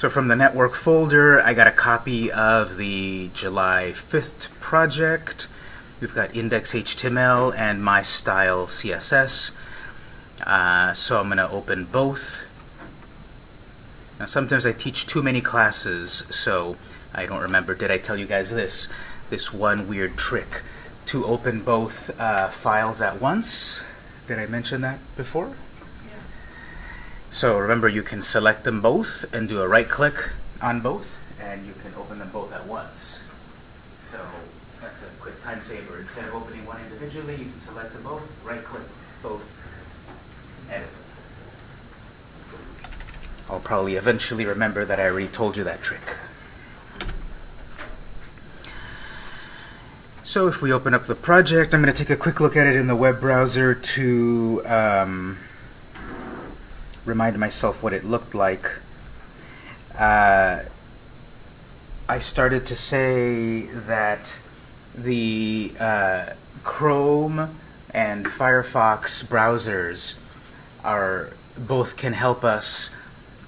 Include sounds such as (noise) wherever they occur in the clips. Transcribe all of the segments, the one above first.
So from the network folder, I got a copy of the July 5th project. We've got index.html and my style CSS. Uh, so I'm going to open both. Now sometimes I teach too many classes, so I don't remember. Did I tell you guys this? This one weird trick to open both uh, files at once. Did I mention that before? So remember, you can select them both and do a right click on both, and you can open them both at once. So that's a quick time saver. Instead of opening one individually, you can select them both, right click both, edit. I'll probably eventually remember that I already told you that trick. So if we open up the project, I'm going to take a quick look at it in the web browser to um, remind myself what it looked like. Uh, I started to say that the uh, Chrome and Firefox browsers are both can help us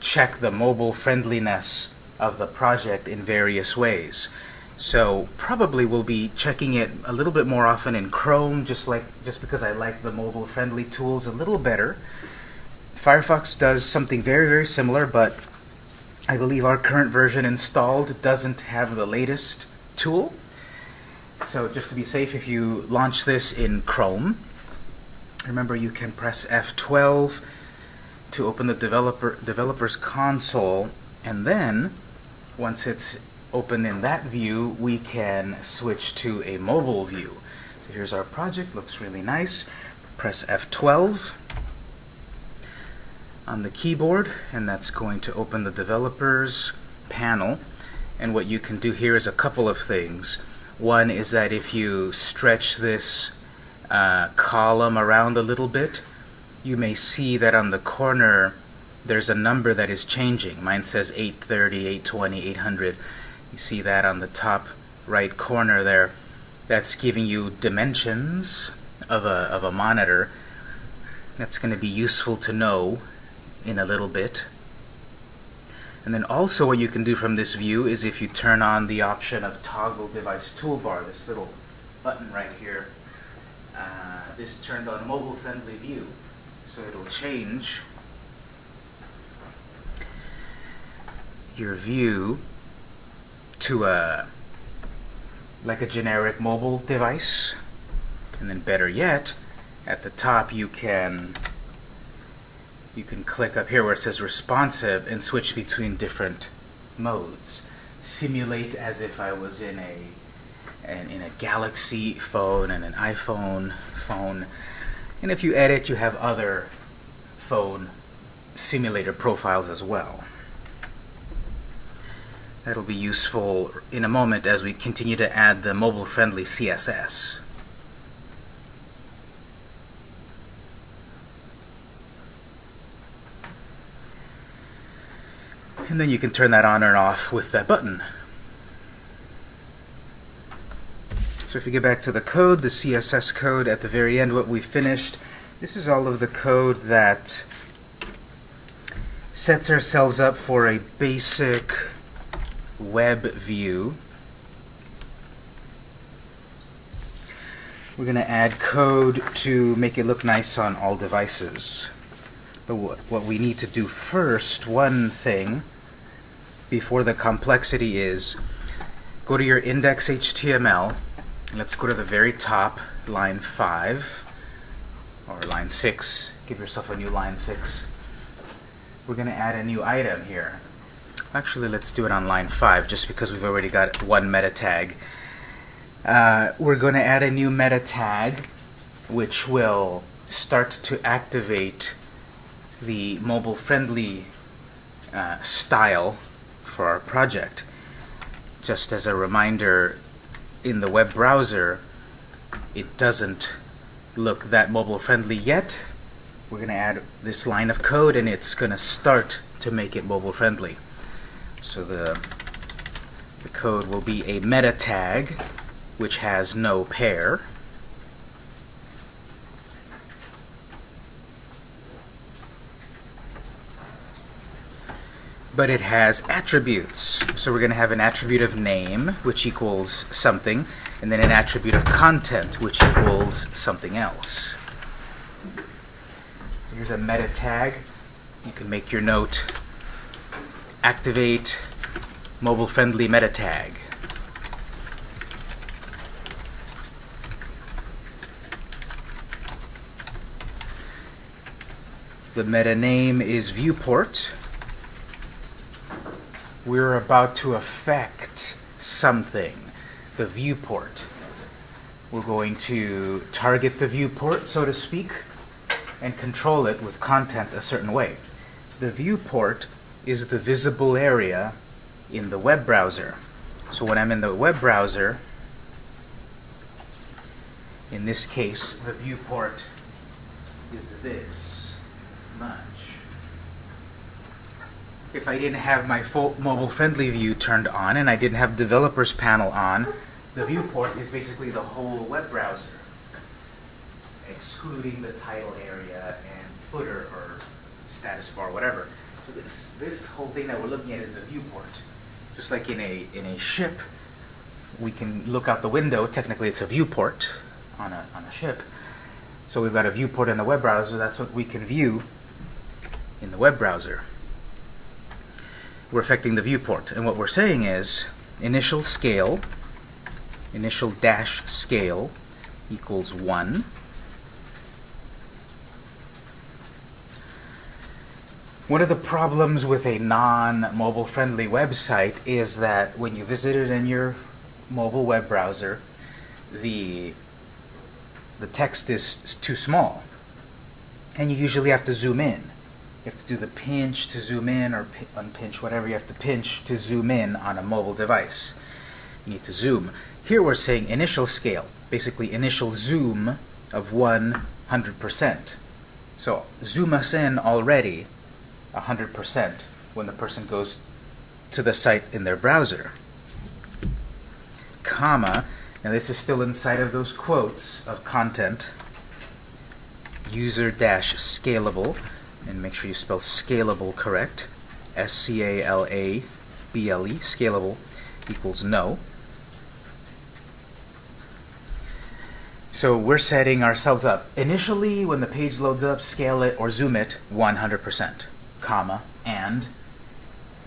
check the mobile friendliness of the project in various ways. So probably we'll be checking it a little bit more often in Chrome, just like just because I like the mobile friendly tools a little better. Firefox does something very, very similar, but I believe our current version installed doesn't have the latest tool. So just to be safe, if you launch this in Chrome, remember you can press F12 to open the developer developer's console, and then once it's open in that view, we can switch to a mobile view. So here's our project, looks really nice. Press F12 on the keyboard, and that's going to open the developers panel. And what you can do here is a couple of things. One is that if you stretch this uh, column around a little bit, you may see that on the corner there's a number that is changing. Mine says 830, 820, 800. You see that on the top right corner there. That's giving you dimensions of a, of a monitor. That's going to be useful to know in a little bit. And then also what you can do from this view is if you turn on the option of toggle device toolbar, this little button right here, uh, this turned on mobile friendly view. So it'll change your view to a like a generic mobile device and then better yet at the top you can you can click up here where it says responsive and switch between different modes. Simulate as if I was in a and in a Galaxy phone and an iPhone phone. And if you edit you have other phone simulator profiles as well. That'll be useful in a moment as we continue to add the mobile-friendly CSS. And then you can turn that on or off with that button. So if you get back to the code, the CSS code at the very end, what we finished, this is all of the code that sets ourselves up for a basic web view. We're going to add code to make it look nice on all devices. But what, what we need to do first, one thing, before the complexity is, go to your index.html, let's go to the very top, line 5, or line 6, give yourself a new line 6. We're going to add a new item here. Actually, let's do it on line 5, just because we've already got one meta tag. Uh, we're going to add a new meta tag, which will start to activate the mobile-friendly uh, style for our project. Just as a reminder, in the web browser, it doesn't look that mobile-friendly yet. We're going to add this line of code, and it's going to start to make it mobile-friendly. So the, the code will be a meta tag which has no pair. But it has attributes. So we're going to have an attribute of name, which equals something, and then an attribute of content, which equals something else. So here's a meta tag. You can make your note activate mobile-friendly meta tag. The meta name is viewport. We're about to affect something, the viewport. We're going to target the viewport, so to speak, and control it with content a certain way. The viewport is the visible area in the web browser. So when I'm in the web browser, in this case, the viewport is this much. If I didn't have my full mobile-friendly view turned on and I didn't have developers panel on, the viewport is basically the whole web browser, excluding the title area and footer or status bar, whatever. So this, this whole thing that we're looking at is the viewport. Just like in a, in a ship, we can look out the window. Technically, it's a viewport on a, on a ship. So we've got a viewport in the web browser. That's what we can view in the web browser. We're affecting the viewport. And what we're saying is initial scale, initial dash scale equals 1. One of the problems with a non-mobile friendly website is that when you visit it in your mobile web browser, the the text is too small. And you usually have to zoom in. You have to do the pinch to zoom in or unpinch, whatever you have to pinch to zoom in on a mobile device. You need to zoom. Here we're saying initial scale, basically initial zoom of 100%. So zoom us in already 100% when the person goes to the site in their browser. Comma, now this is still inside of those quotes of content, user dash and make sure you spell scalable correct. S-C-A-L-A-B-L-E, scalable, equals no. So we're setting ourselves up. Initially, when the page loads up, scale it or zoom it 100%, comma, and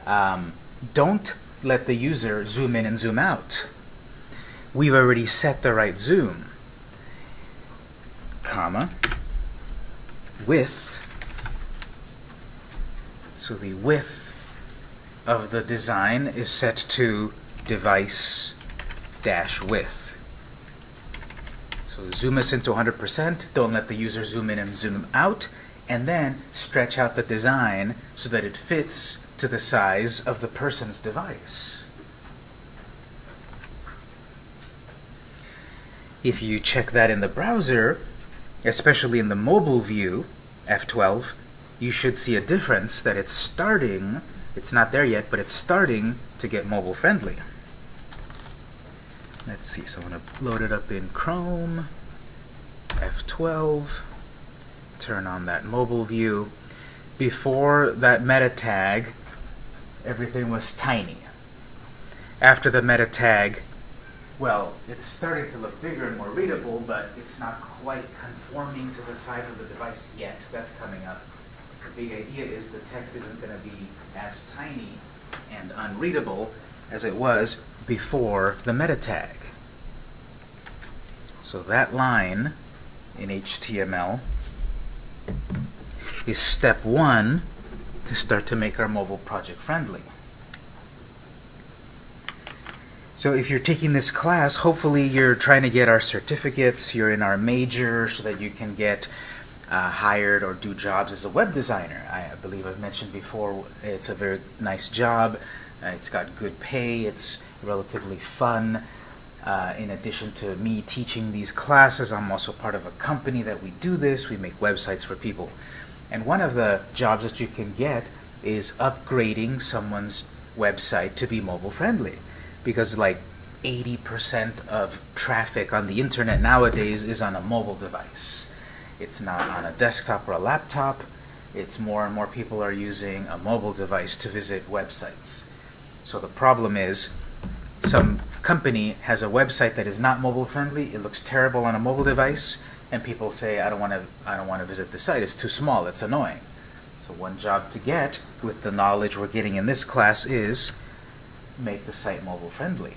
um, don't let the user zoom in and zoom out. We've already set the right zoom, comma, with so the width of the design is set to device dash width. So zoom us into 100%, don't let the user zoom in and zoom out, and then stretch out the design so that it fits to the size of the person's device. If you check that in the browser, especially in the mobile view, F12, you should see a difference that it's starting, it's not there yet, but it's starting to get mobile friendly. Let's see, so I'm going to load it up in Chrome, F12, turn on that mobile view. Before that meta tag, everything was tiny. After the meta tag, well, it's starting to look bigger and more readable, but it's not quite conforming to the size of the device yet. That's coming up big idea is the text isn't going to be as tiny and unreadable as it was before the meta tag. So that line in HTML is step one to start to make our mobile project friendly. So if you're taking this class, hopefully you're trying to get our certificates, you're in our major so that you can get uh, hired or do jobs as a web designer. I, believe I've mentioned before it's a very nice job. Uh, it's got good pay. It's relatively fun. Uh, in addition to me teaching these classes, I'm also part of a company that we do this. We make websites for people. And one of the jobs that you can get is upgrading someone's website to be mobile friendly. Because like 80% of traffic on the internet nowadays is on a mobile device. It's not on a desktop or a laptop. it's more and more people are using a mobile device to visit websites. So the problem is some company has a website that is not mobile friendly, it looks terrible on a mobile device, and people say, I don't want to I don't want to visit the site, it's too small, it's annoying. So one job to get with the knowledge we're getting in this class is make the site mobile friendly.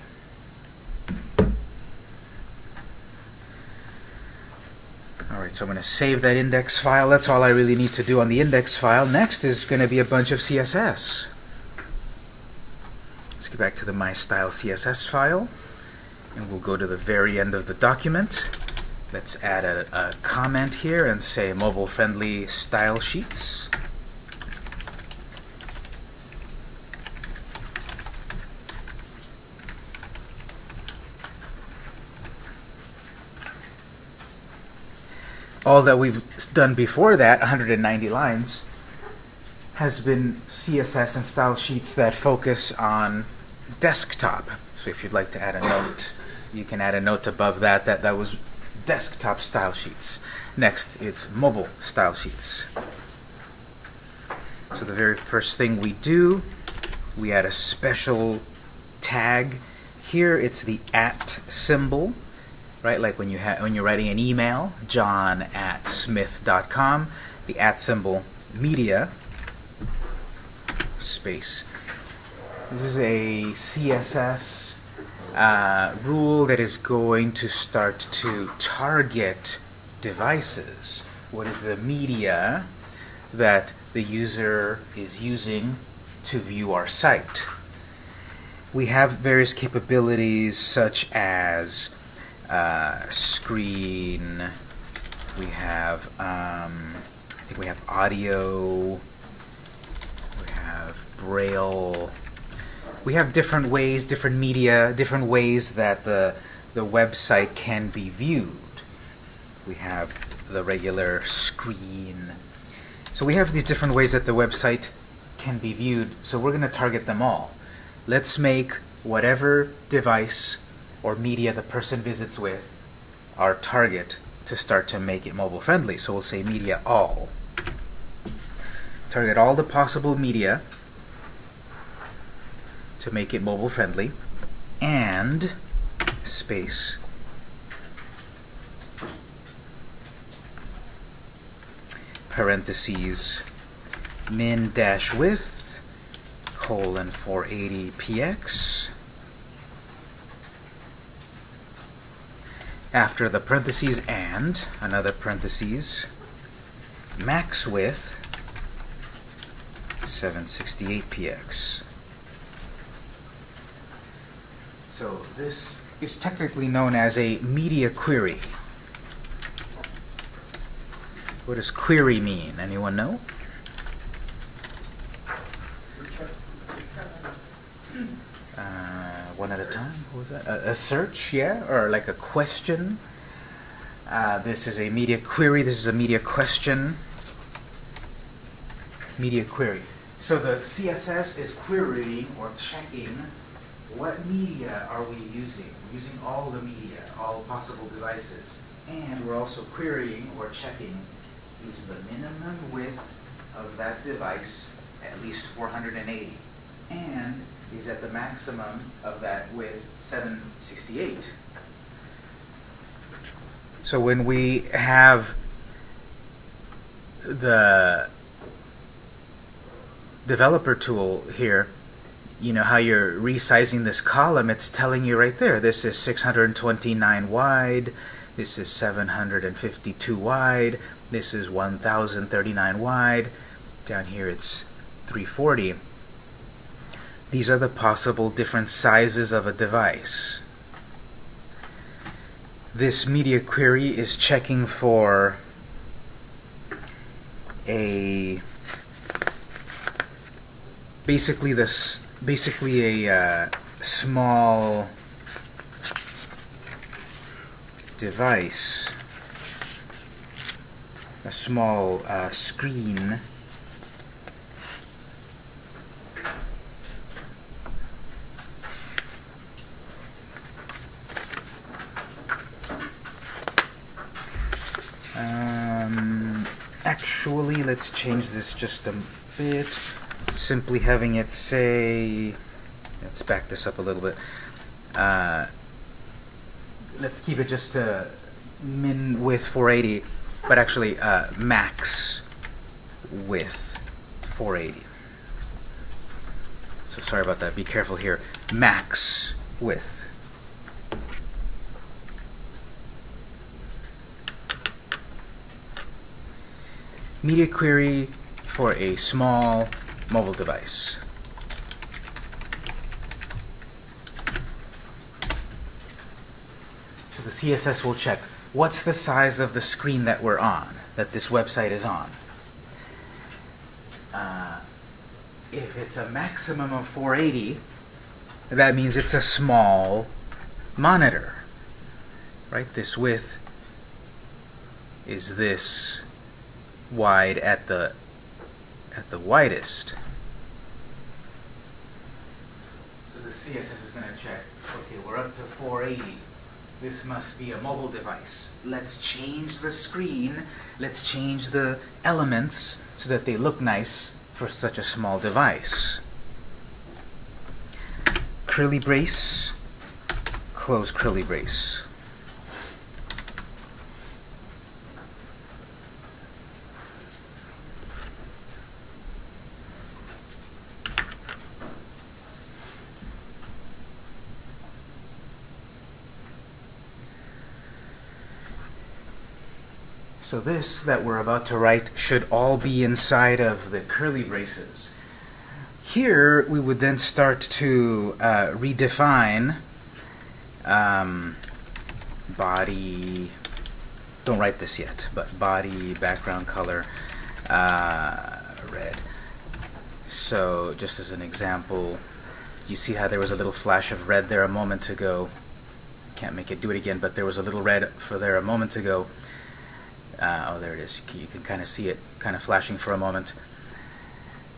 Alright, so I'm going to save that index file. That's all I really need to do on the index file. Next is going to be a bunch of CSS. Let's get back to the My Style CSS file. And we'll go to the very end of the document. Let's add a, a comment here and say mobile-friendly style sheets. All that we've done before that, 190 lines, has been CSS and style sheets that focus on desktop. So if you'd like to add a note, you can add a note above that that that was desktop style sheets. Next, it's mobile style sheets. So the very first thing we do, we add a special tag. Here it's the at symbol right? Like when you when you're writing an email, john at smith.com, the at symbol media space. This is a CSS uh, rule that is going to start to target devices. What is the media that the user is using to view our site? We have various capabilities such as uh, screen. We have, um, I think we have audio. We have braille. We have different ways, different media, different ways that the the website can be viewed. We have the regular screen. So we have these different ways that the website can be viewed. So we're going to target them all. Let's make whatever device or media the person visits with our target to start to make it mobile friendly. So we'll say media all. Target all the possible media to make it mobile friendly and space parentheses min dash width colon 480 after the parentheses and, another parentheses, max width 768px. So this is technically known as a media query. What does query mean? Anyone know? One at a time. What was that? A, a search, yeah, or like a question. Uh, this is a media query. This is a media question. Media query. So the CSS is querying or checking what media are we using. We're using all the media, all possible devices. And we're also querying or checking is the minimum width of that device at least 480. And is at the maximum of that with 768. So when we have the developer tool here, you know how you're resizing this column, it's telling you right there, this is 629 wide, this is 752 wide, this is 1039 wide, down here it's 340. These are the possible different sizes of a device. This media query is checking for a basically this basically a uh, small device a small uh, screen let's change this just a bit. Simply having it say, let's back this up a little bit. Uh, let's keep it just min width 480, but actually uh, max width 480. So sorry about that. Be careful here. Max width. Media query for a small mobile device. So the CSS will check what's the size of the screen that we're on, that this website is on. Uh, if it's a maximum of 480, that means it's a small monitor. Right? This width is this wide at the at the widest. So the CSS is going to check, okay, we're up to 480. This must be a mobile device. Let's change the screen. Let's change the elements so that they look nice for such a small device. Curly brace, close curly brace. So this that we're about to write should all be inside of the curly braces. Here we would then start to uh, redefine um, body, don't write this yet, but body, background color, uh, red. So just as an example, you see how there was a little flash of red there a moment ago. Can't make it do it again, but there was a little red for there a moment ago. Uh, oh, there it is. You can kind of see it kind of flashing for a moment.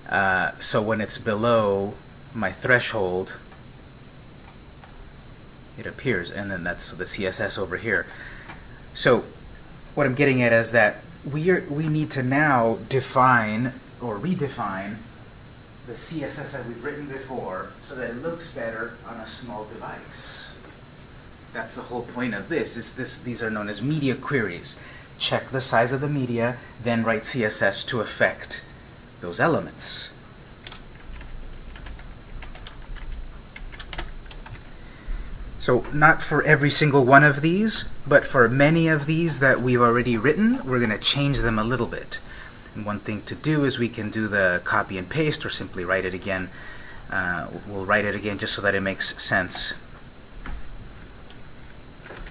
Uh, so when it's below my threshold, it appears, and then that's the CSS over here. So what I'm getting at is that we are, we need to now define or redefine the CSS that we've written before so that it looks better on a small device. That's the whole point of this. Is this these are known as media queries check the size of the media, then write CSS to affect those elements. So not for every single one of these, but for many of these that we've already written, we're going to change them a little bit. And one thing to do is we can do the copy and paste or simply write it again. Uh, we'll write it again just so that it makes sense.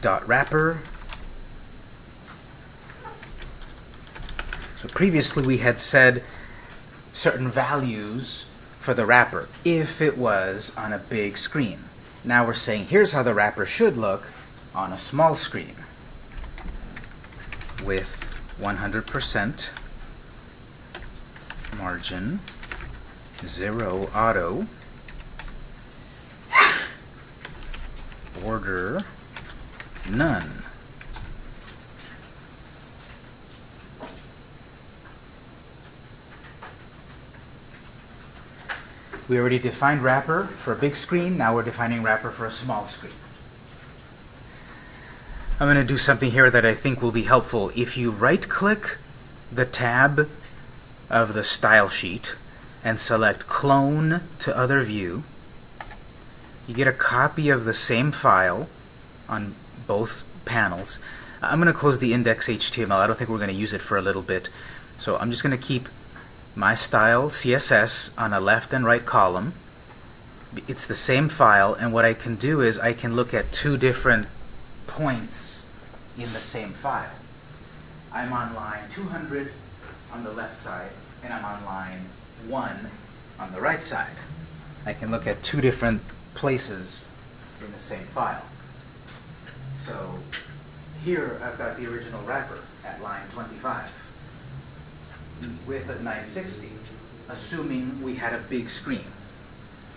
Dot wrapper So previously we had said certain values for the wrapper if it was on a big screen. Now we're saying here's how the wrapper should look on a small screen with 100% margin, zero auto, (laughs) border, none. We already defined wrapper for a big screen. Now we're defining wrapper for a small screen. I'm going to do something here that I think will be helpful. If you right-click the tab of the style sheet and select Clone to Other View, you get a copy of the same file on both panels. I'm going to close the index.html. I don't think we're going to use it for a little bit. So I'm just going to keep my style CSS on a left and right column. It's the same file, and what I can do is I can look at two different points in the same file. I'm on line 200 on the left side, and I'm on line 1 on the right side. I can look at two different places in the same file. So here I've got the original wrapper at line 25 width at 960, assuming we had a big screen.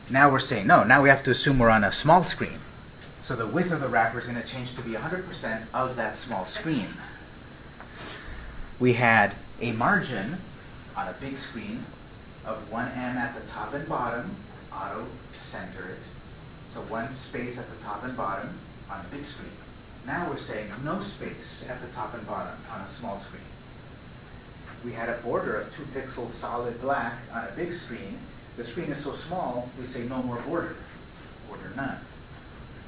Now we're saying, no, now we have to assume we're on a small screen. So the width of the wrapper is going to change to be 100% of that small screen. We had a margin on a big screen of one M at the top and bottom, auto center it. So one space at the top and bottom on a big screen. Now we're saying no space at the top and bottom on a small screen. We had a border of two pixels solid black on a big screen. The screen is so small, we say no more border, border none.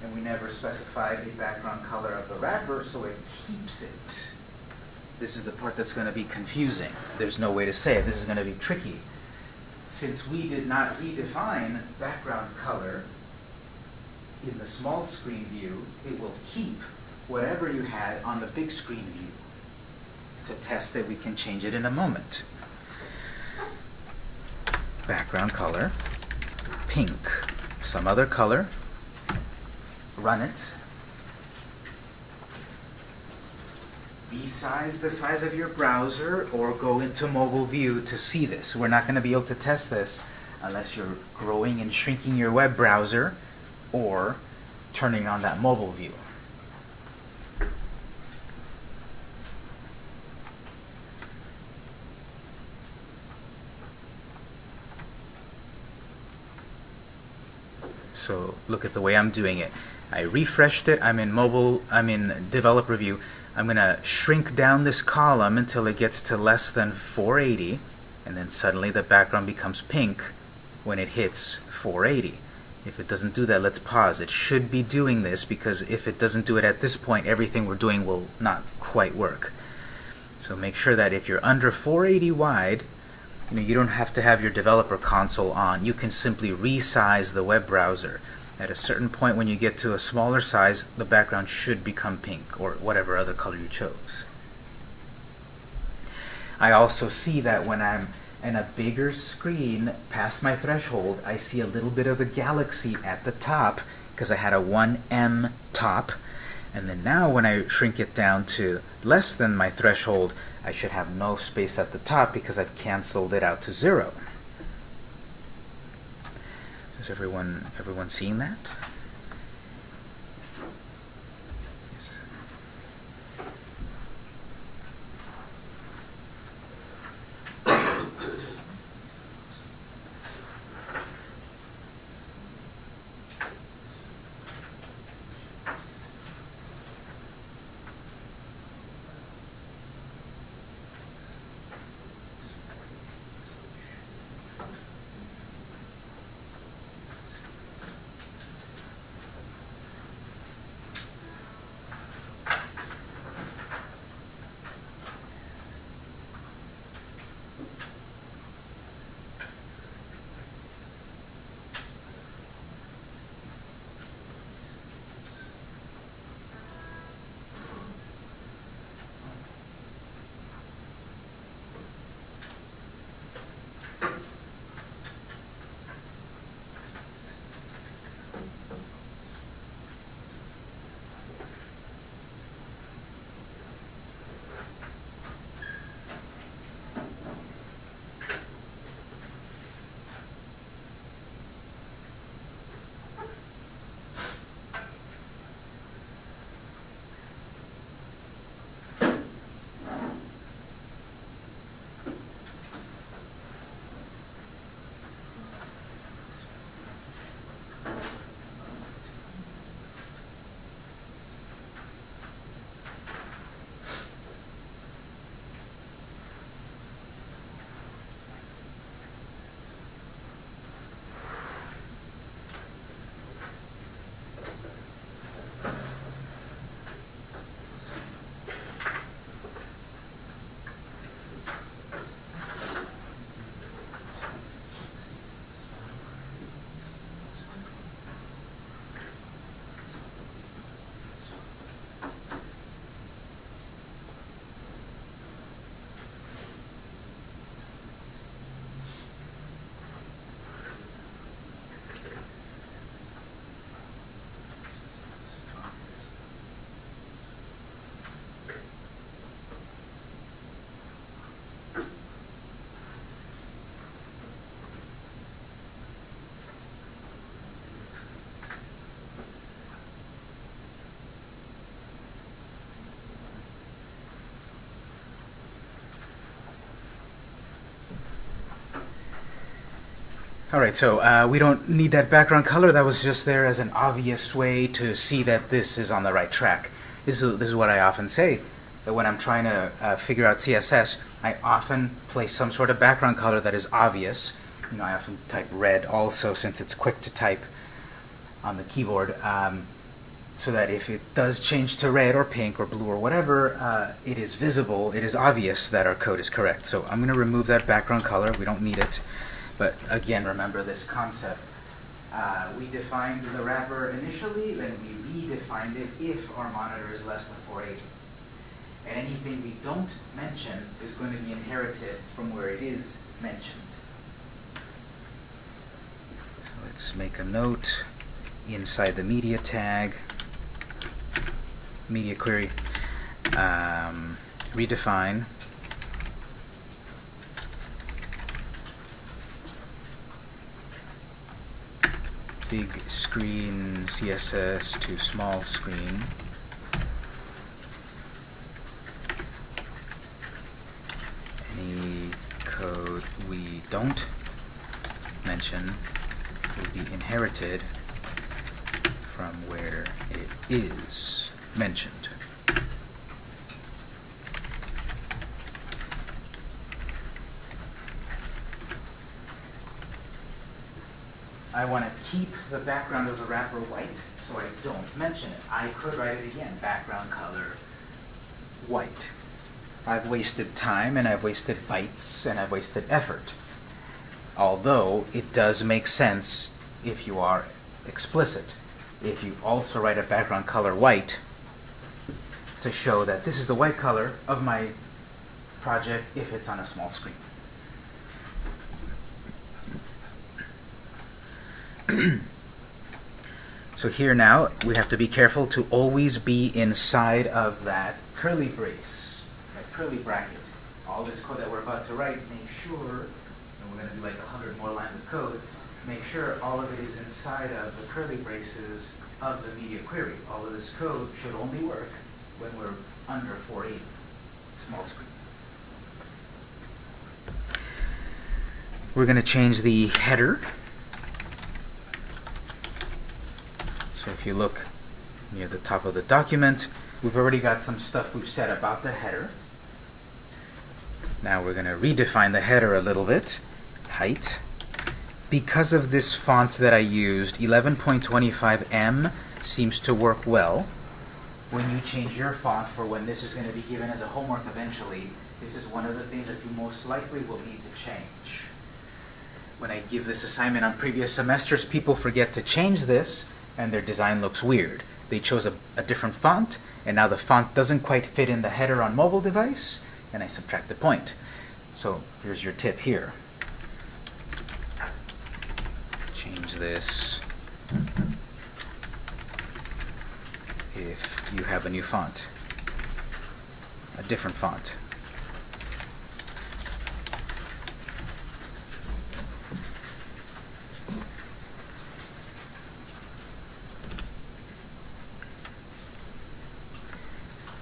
And we never specified a background color of the wrapper, so it keeps it. This is the part that's going to be confusing. There's no way to say it. This is going to be tricky. Since we did not redefine background color in the small screen view, it will keep whatever you had on the big screen view. To test it, we can change it in a moment. Background color, pink, some other color, run it. Resize the size of your browser or go into mobile view to see this. We're not going to be able to test this unless you're growing and shrinking your web browser or turning on that mobile view. So look at the way I'm doing it. I refreshed it. I'm in mobile. I'm in developer view. I'm going to shrink down this column until it gets to less than 480 and then suddenly the background becomes pink when it hits 480. If it doesn't do that, let's pause. It should be doing this because if it doesn't do it at this point, everything we're doing will not quite work. So make sure that if you're under 480 wide, you know, you don't have to have your developer console on. You can simply resize the web browser. At a certain point when you get to a smaller size, the background should become pink or whatever other color you chose. I also see that when I'm in a bigger screen past my threshold, I see a little bit of the galaxy at the top because I had a 1M top. And then now when I shrink it down to less than my threshold, I should have no space at the top because I've canceled it out to zero. Is everyone everyone seeing that? All right, so uh, we don't need that background color. That was just there as an obvious way to see that this is on the right track. This is, this is what I often say, that when I'm trying to uh, figure out CSS, I often place some sort of background color that is obvious. You know, I often type red also since it's quick to type on the keyboard, um, so that if it does change to red or pink or blue or whatever, uh, it is visible, it is obvious that our code is correct. So I'm going to remove that background color. We don't need it. But again, remember this concept. Uh, we defined the wrapper initially, then we redefined it if our monitor is less than 480. And anything we don't mention is going to be inherited from where it is mentioned. Let's make a note inside the media tag, media query, um, redefine big screen CSS to small screen. Any code we don't mention will be inherited from where it is mentioned. I want to keep the background of the wrapper white, so I don't mention it. I could write it again, background color white. I've wasted time, and I've wasted bytes, and I've wasted effort. Although, it does make sense if you are explicit. If you also write a background color white to show that this is the white color of my project if it's on a small screen. (clears throat) so here now, we have to be careful to always be inside of that curly brace, that curly bracket. All this code that we're about to write, make sure, and we're going to do like 100 more lines of code, make sure all of it is inside of the curly braces of the media query. All of this code should only work when we're under 480, small screen. We're going to change the header So if you look near the top of the document, we've already got some stuff we've said about the header. Now we're going to redefine the header a little bit. Height. Because of this font that I used, 11.25M seems to work well. When you change your font for when this is going to be given as a homework eventually, this is one of the things that you most likely will need to change. When I give this assignment on previous semesters, people forget to change this, and their design looks weird. They chose a, a different font, and now the font doesn't quite fit in the header on mobile device, and I subtract the point. So here's your tip here. Change this if you have a new font, a different font.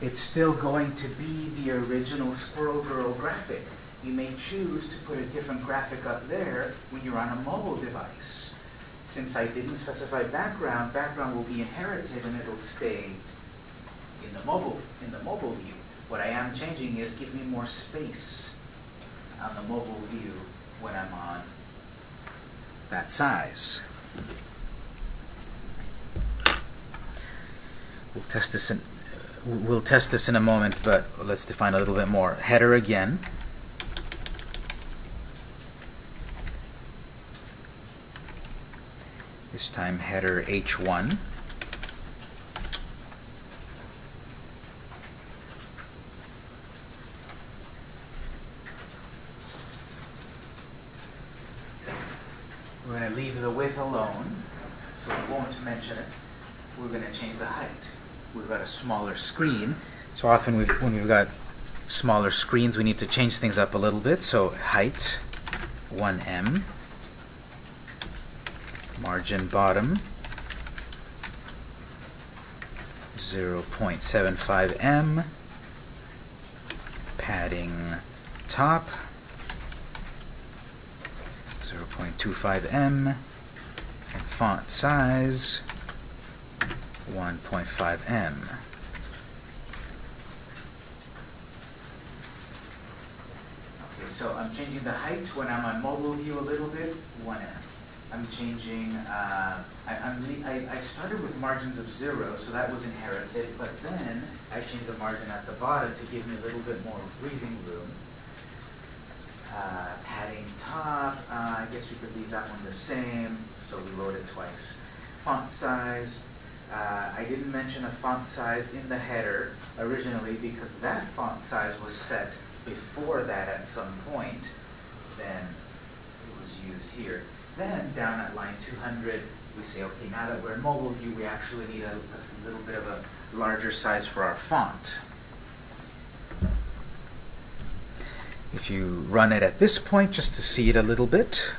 It's still going to be the original Squirrel Girl graphic. You may choose to put a different graphic up there when you're on a mobile device. Since I didn't specify background, background will be inherited and it'll stay in the mobile in the mobile view. What I am changing is give me more space on the mobile view when I'm on that size. We'll test this in we'll test this in a moment, but let's define a little bit more. Header again. This time header h1. We're going to leave the width alone, so we won't mention it. We're going to change the height we've got a smaller screen. So often we've, when we've got smaller screens, we need to change things up a little bit. So height, 1m, margin bottom, 0.75m, padding top, 0.25M, and font size 1.5M. Okay, so I'm changing the height when I'm on mobile view a little bit, 1M. I'm changing, uh, I, I'm I, I started with margins of zero, so that was inherited, but then I changed the margin at the bottom to give me a little bit more breathing room. Uh, padding top, uh, I guess we could leave that one the same, so we wrote it twice. Font size, uh, I didn't mention a font size in the header originally because that font size was set before that at some point. Then it was used here. Then down at line 200, we say, okay, now that we're in mobile view, we actually need a, a little bit of a larger size for our font. If you run it at this point, just to see it a little bit,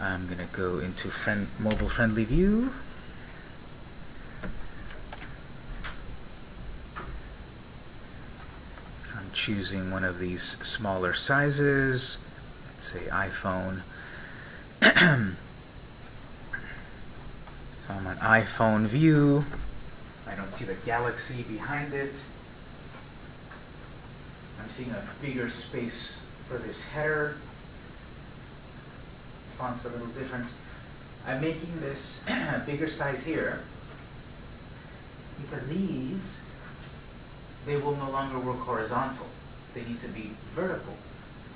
I'm going to go into friend, mobile friendly view. I'm choosing one of these smaller sizes, let's say iPhone. (clears throat) I'm on iPhone view. I don't see the galaxy behind it. I'm seeing a bigger space for this header. Font's a little different. I'm making this (clears throat) bigger size here because these, they will no longer work horizontal. They need to be vertical.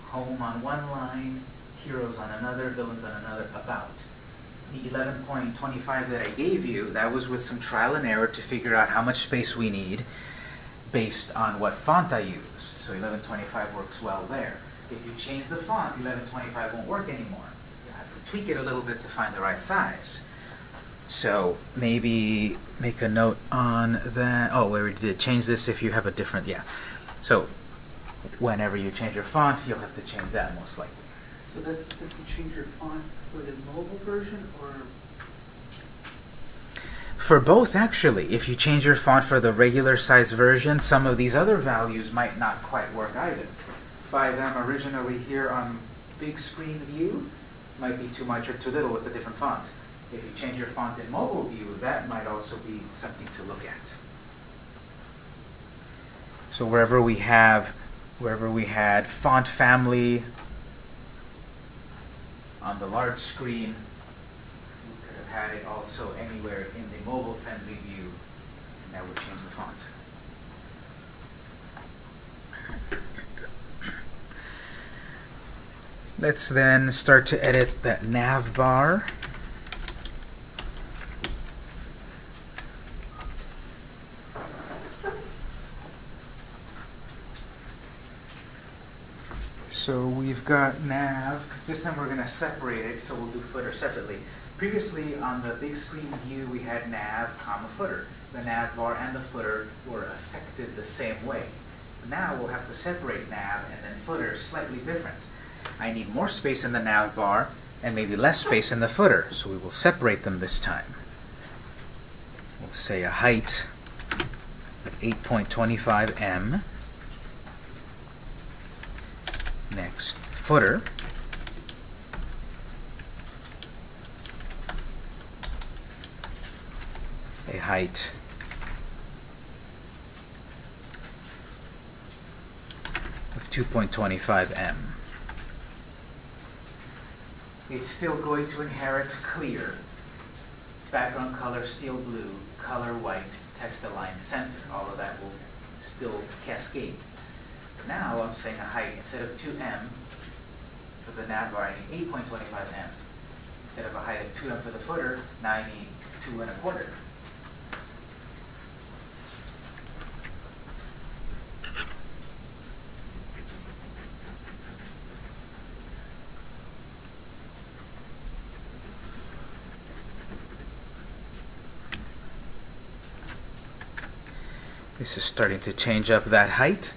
Home on one line, heroes on another, villains on another, about. The 11.25 that I gave you, that was with some trial and error to figure out how much space we need based on what font I used. So 1125 works well there. If you change the font, 1125 won't work anymore. You have to tweak it a little bit to find the right size. So maybe make a note on that. Oh, we did change this if you have a different, yeah. So whenever you change your font, you'll have to change that most likely. So this is if you change your font for the mobile version or, For both, actually, if you change your font for the regular size version, some of these other values might not quite work either. 5M originally here on big screen view might be too much or too little with a different font. If you change your font in mobile view, that might also be something to look at. So wherever we have, wherever we had font family on the large screen, we could have had it also anywhere in the mobile friendly view, and that would change the font. Let's then start to edit that nav bar. So we've got nav. This time we're going to separate it, so we'll do footer separately. Previously on the big screen view we had nav, comma, footer. The nav bar and the footer were affected the same way. Now we'll have to separate nav and then footer slightly different. I need more space in the nav bar and maybe less space in the footer, so we will separate them this time. We'll say a height of 8.25 m. Next, footer. A height of 2.25 m. It's still going to inherit clear, background color steel blue, color white, text align center. All of that will still cascade. Now I'm saying a height instead of 2m for the nav bar, I need 8.25m. Instead of a height of 2m for the footer, now I need 2 and a quarter. This is starting to change up that height.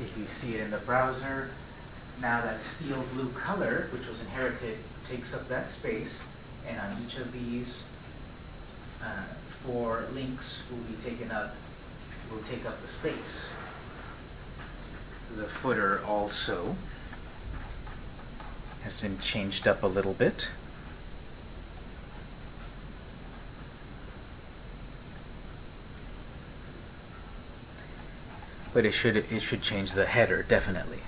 If you see it in the browser, now that steel blue color, which was inherited, takes up that space, and on each of these uh, four links will be taken up, will take up the space. The footer also. has been changed up a little bit. But it should it should change the header definitely.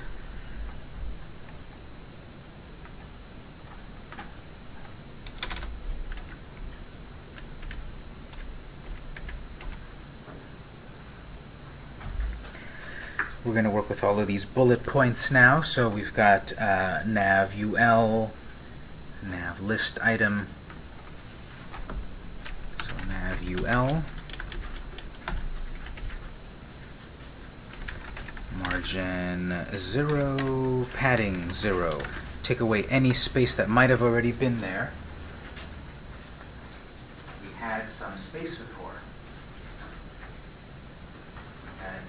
We're going to work with all of these bullet points now. So we've got uh, nav ul, nav list item. So nav ul, margin 0, padding 0. Take away any space that might have already been there. We had some space before. Had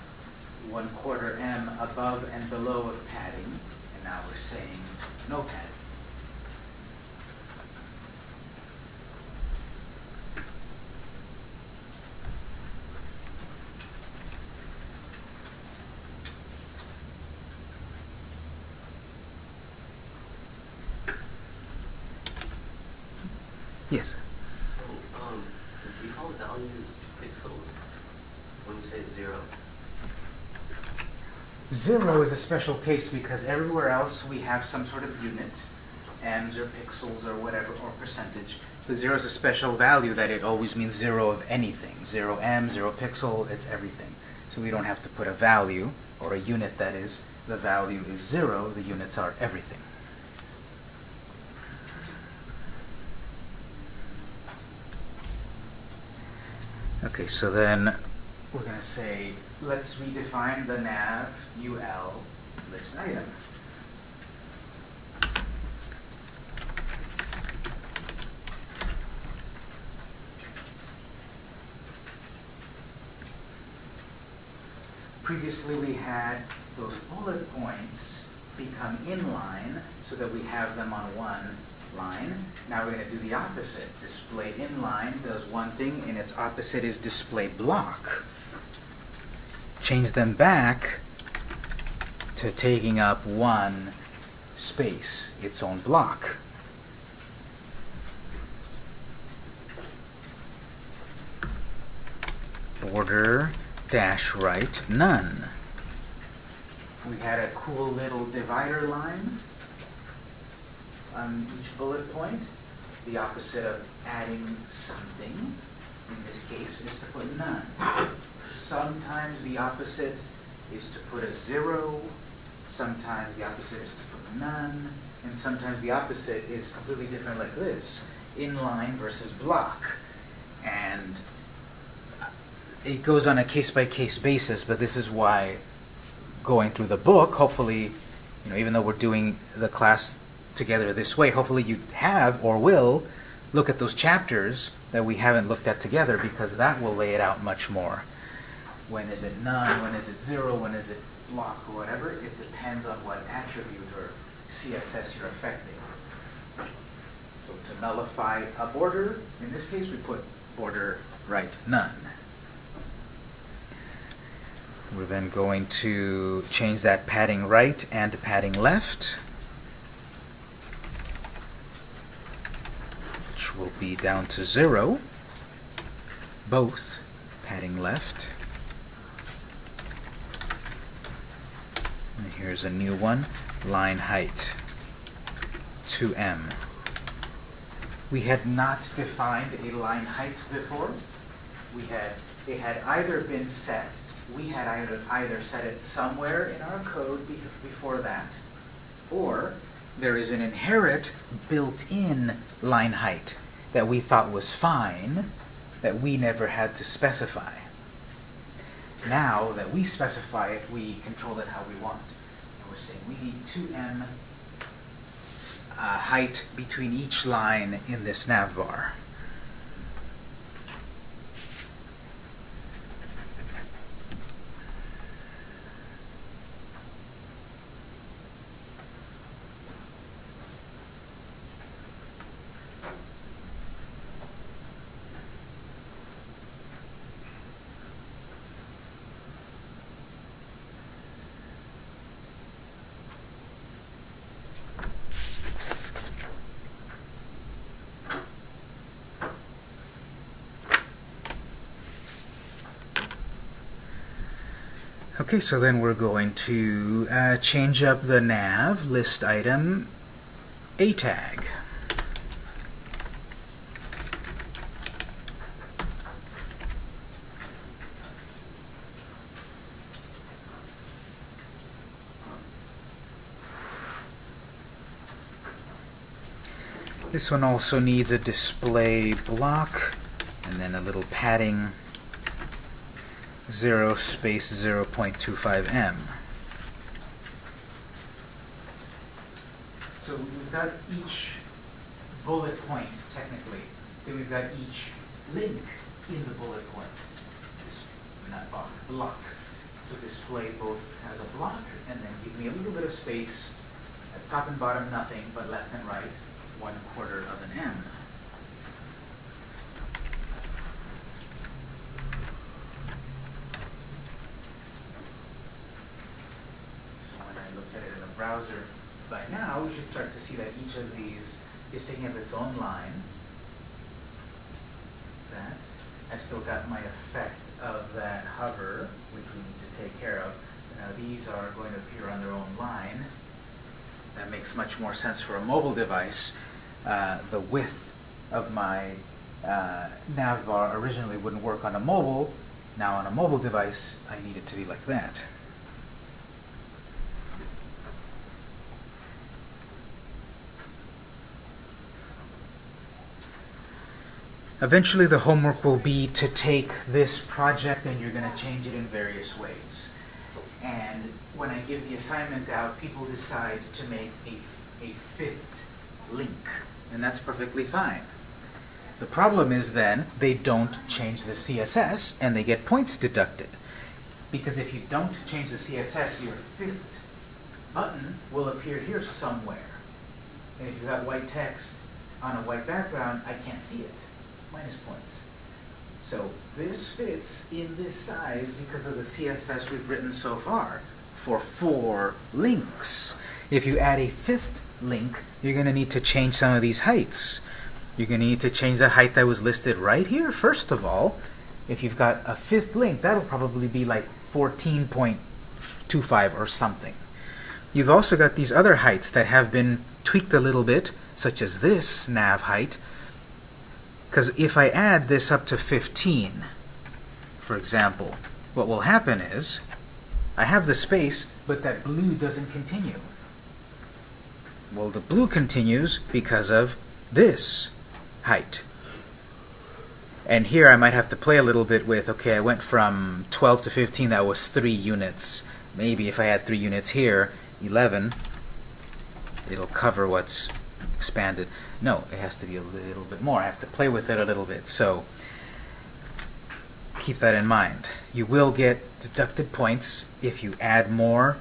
one quarter m above and below of padding, and now we're saying no padding. Yes. So, um, the default value is pixels when you say zero. Zero is a special case because everywhere else we have some sort of unit, m's or pixels or whatever, or percentage. The zero is a special value that it always means zero of anything. Zero m, zero pixel, it's everything. So we don't have to put a value, or a unit that is, the value is zero, the units are everything. Okay, so then we're going to say, let's redefine the nav ul list item. Previously we had those bullet points become inline so that we have them on one line. Now we're going to do the opposite. Display inline does one thing, and its opposite is display block. Change them back to taking up one space, its own block. Border dash right none. We had a cool little divider line on each bullet point. The opposite of adding something, in this case, is to put none. Sometimes the opposite is to put a zero, sometimes the opposite is to put none, and sometimes the opposite is completely different like this, inline versus block. And it goes on a case-by-case basis, but this is why going through the book, hopefully, you know, even though we're doing the class together this way, hopefully you have or will look at those chapters that we haven't looked at together because that will lay it out much more. When is it none? When is it zero? When is it block or whatever? It depends on what attribute or CSS you're affecting. So to nullify a border, in this case we put border right none. We're then going to change that padding right and padding left. Which will be down to zero. Both padding left. And here's a new one, line height, 2m. We had not defined a line height before. We had, it had either been set we had either, either set it somewhere in our code be before that, or there is an inherent built-in line height that we thought was fine, that we never had to specify. Now that we specify it, we control it how we want. We need 2m uh, height between each line in this nav Okay, so then we're going to uh, change up the nav list item A tag. This one also needs a display block and then a little padding 0 space 0.25 m. So we've got each bullet point, technically. Then we've got each link in the bullet point. This, not block, block. So display both has a block and then give me a little bit of space. At top and bottom, nothing, but left and right, one quarter of an M. So when I look at it in the browser, by now, we should start to see that each of these up its own line. That. I still got my effect of that hover, which we need to take care of. Now these are going to appear on their own line. That makes much more sense for a mobile device. Uh, the width of my uh, nav bar originally wouldn't work on a mobile. Now on a mobile device, I need it to be like that. Eventually the homework will be to take this project and you're going to change it in various ways. And when I give the assignment out, people decide to make a, a fifth link. And that's perfectly fine. The problem is then they don't change the CSS and they get points deducted. Because if you don't change the CSS, your fifth button will appear here somewhere. And if you have got white text on a white background, I can't see it. Minus points. So this fits in this size because of the CSS we've written so far for four links. If you add a fifth link, you're going to need to change some of these heights. You're going to need to change the height that was listed right here, first of all. If you've got a fifth link, that'll probably be like 14.25 or something. You've also got these other heights that have been tweaked a little bit, such as this nav height. Because if I add this up to 15, for example, what will happen is I have the space, but that blue doesn't continue. Well, the blue continues because of this height. And here I might have to play a little bit with, okay, I went from 12 to 15, that was 3 units. Maybe if I had 3 units here, 11, it'll cover what's expanded. No, it has to be a little bit more. I have to play with it a little bit. So keep that in mind. You will get deducted points if you add more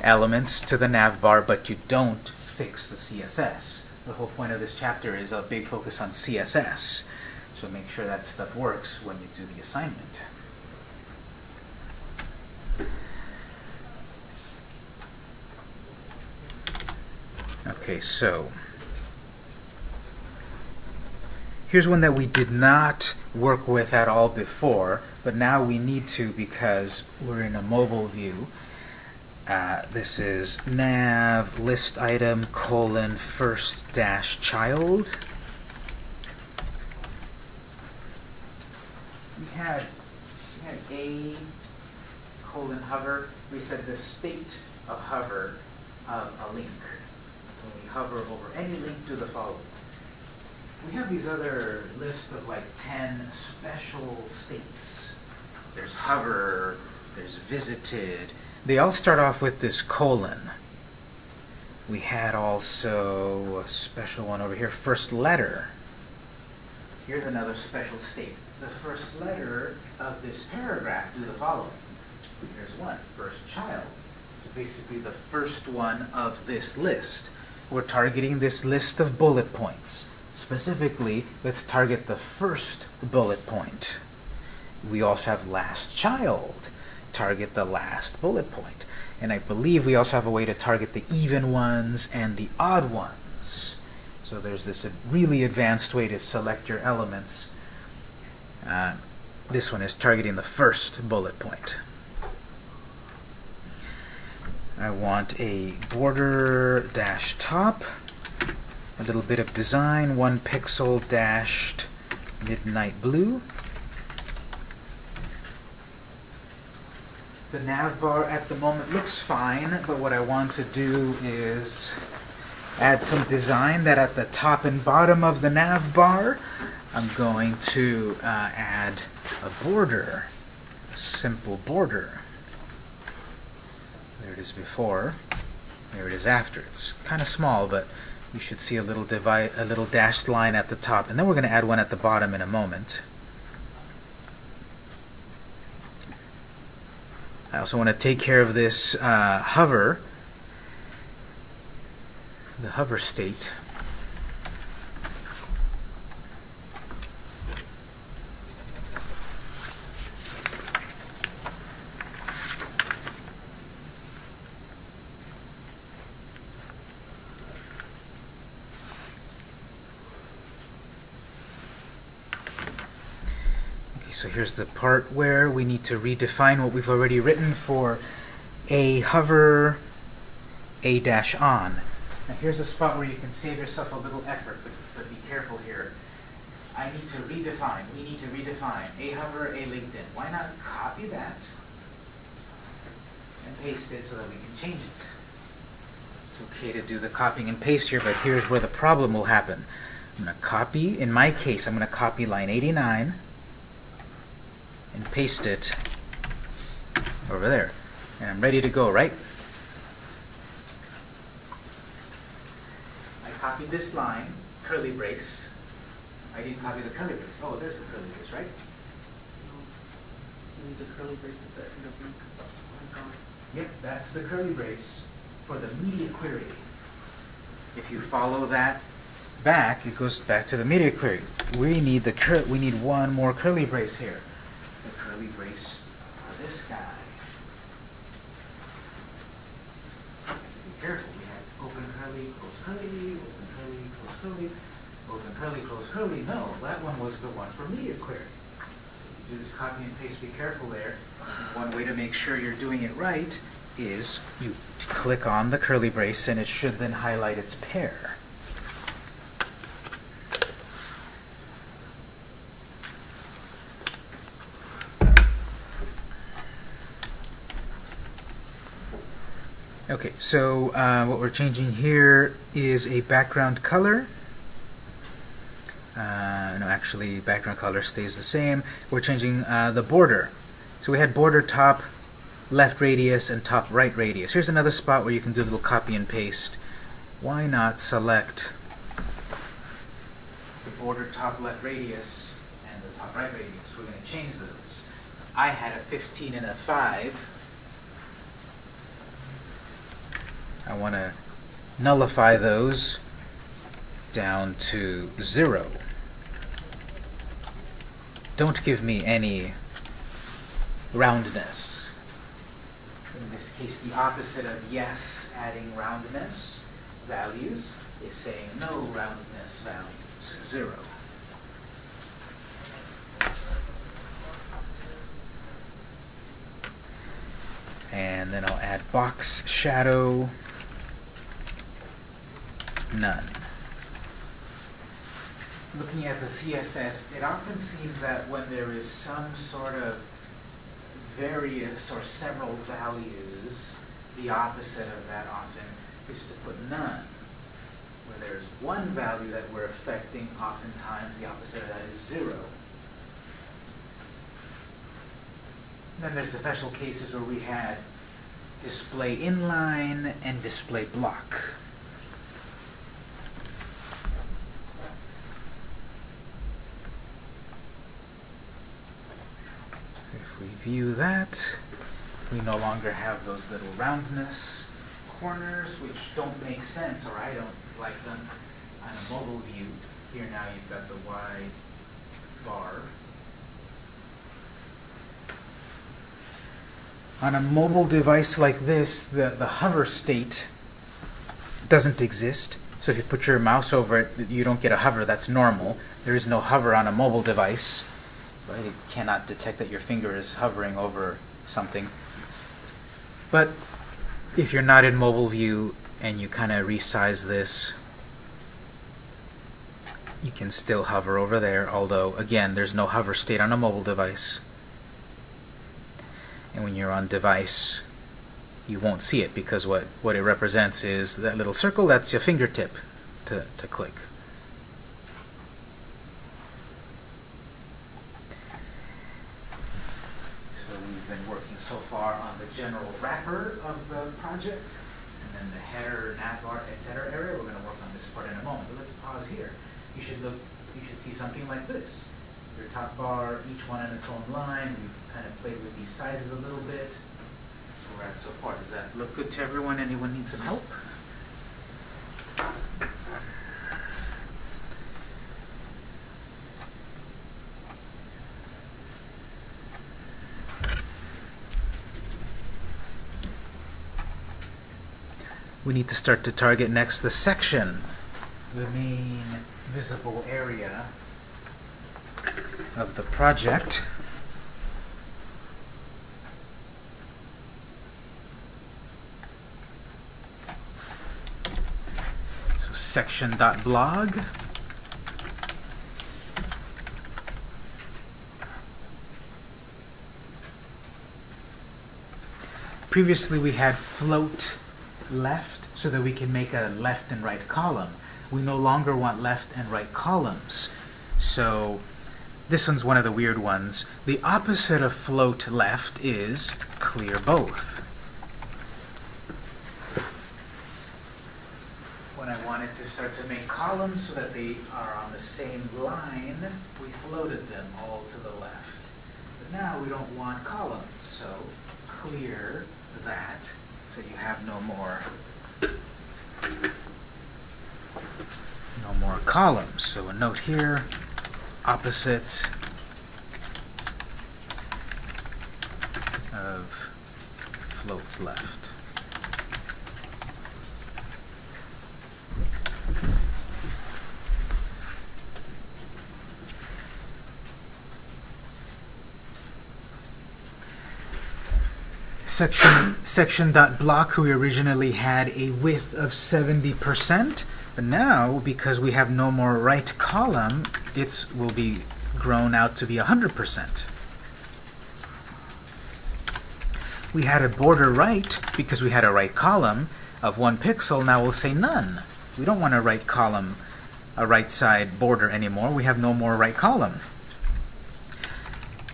elements to the nav bar, but you don't fix the CSS. The whole point of this chapter is a big focus on CSS. So make sure that stuff works when you do the assignment. Okay, so here's one that we did not work with at all before, but now we need to because we're in a mobile view. Uh, this is nav list item colon first dash child. We had, we had a colon hover. We said the state of hover of a link. Hover over any link, to the following. We have these other list of like 10 special states. There's hover, there's visited. They all start off with this colon. We had also a special one over here, first letter. Here's another special state. The first letter of this paragraph do the following. Here's one, first child. So basically the first one of this list. We're targeting this list of bullet points. Specifically, let's target the first bullet point. We also have last child. Target the last bullet point. And I believe we also have a way to target the even ones and the odd ones. So there's this really advanced way to select your elements. Uh, this one is targeting the first bullet point. I want a border dash top, a little bit of design, one pixel dashed midnight blue. The nav bar at the moment looks fine, but what I want to do is add some design that at the top and bottom of the nav bar, I'm going to uh, add a border, a simple border. It is before, there it is after. It's kind of small, but you should see a little divide, a little dashed line at the top, and then we're going to add one at the bottom in a moment. I also want to take care of this uh, hover, the hover state. Okay, so here's the part where we need to redefine what we've already written for a hover a dash on. Now here's a spot where you can save yourself a little effort, but, but be careful here. I need to redefine, we need to redefine a hover, a LinkedIn. Why not copy that and paste it so that we can change it? It's okay to do the copying and paste here, but here's where the problem will happen. I'm going to copy, in my case, I'm going to copy line 89 and paste it over there. And I'm ready to go, right? I copied this line, curly brace. I didn't copy the curly brace. Oh, there's the curly brace, right? The curly brace at the end of the. Yep, that's the curly brace for the media query. If you follow that back, it goes back to the media query. We need the cur we need one more curly brace here. The curly brace for this guy. Be careful, we have open curly, close curly, open curly, close curly, open curly, close curly. No, that one was the one for media query. You do this copy and paste, be careful there. One way to make sure you're doing it right is you click on the curly brace and it should then highlight its pair. Okay, so uh, what we're changing here is a background color. Uh, no, actually, background color stays the same. We're changing uh, the border. So we had border top left radius and top right radius. Here's another spot where you can do a little copy and paste. Why not select the border top left radius and the top right radius? We're going to change those. I had a 15 and a 5. I want to nullify those down to 0. Don't give me any roundness. In this case, the opposite of yes, adding roundness values, is saying no roundness values, 0. And then I'll add box shadow, none. Looking at the CSS, it often seems that when there is some sort of various or several values, the opposite of that often is to put none. Where there's one value that we're affecting, oftentimes the opposite of that is zero. Then there's the special cases where we had display inline and display block. If we view that, we no longer have those little roundness corners, which don't make sense, or I don't like them on a mobile view. Here now you've got the wide bar. On a mobile device like this, the, the hover state doesn't exist. So if you put your mouse over it, you don't get a hover. That's normal. There is no hover on a mobile device. Right? It cannot detect that your finger is hovering over something. But if you're not in mobile view and you kind of resize this, you can still hover over there, although again, there's no hover state on a mobile device. And when you're on device, you won't see it because what, what it represents is that little circle, that's your fingertip to, to click. So we've been working so far on the general wrapper of the project, and then the header, navbar, etc. area. We're going to work on this part in a moment. But let's pause here. You should look. You should see something like this. Your top bar, each one in its own line. We've kind of played with these sizes a little bit. So far. Does that look good to everyone? Anyone need some help? We need to start to target next the section, the main visible area of the project. So section.blog. Previously we had float left so that we can make a left and right column. We no longer want left and right columns. So this one's one of the weird ones. The opposite of float left is clear both. When I wanted to start to make columns so that they are on the same line, we floated them all to the left. But now we don't want columns, so clear that so you have no more no more columns. So a note here, opposite of float left. Section section dot blog we originally had a width of 70% but now because we have no more right column it will be grown out to be 100% we had a border right because we had a right column of one pixel now we'll say none. We don't want a right column a right side border anymore. We have no more right column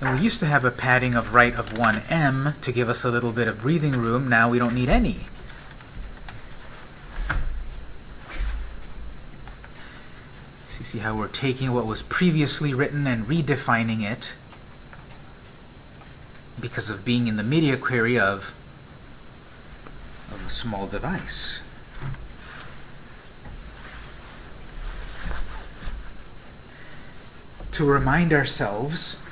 and we used to have a padding of right of 1m to give us a little bit of breathing room. Now we don't need any. So you see how we're taking what was previously written and redefining it because of being in the media query of, of a small device. To remind ourselves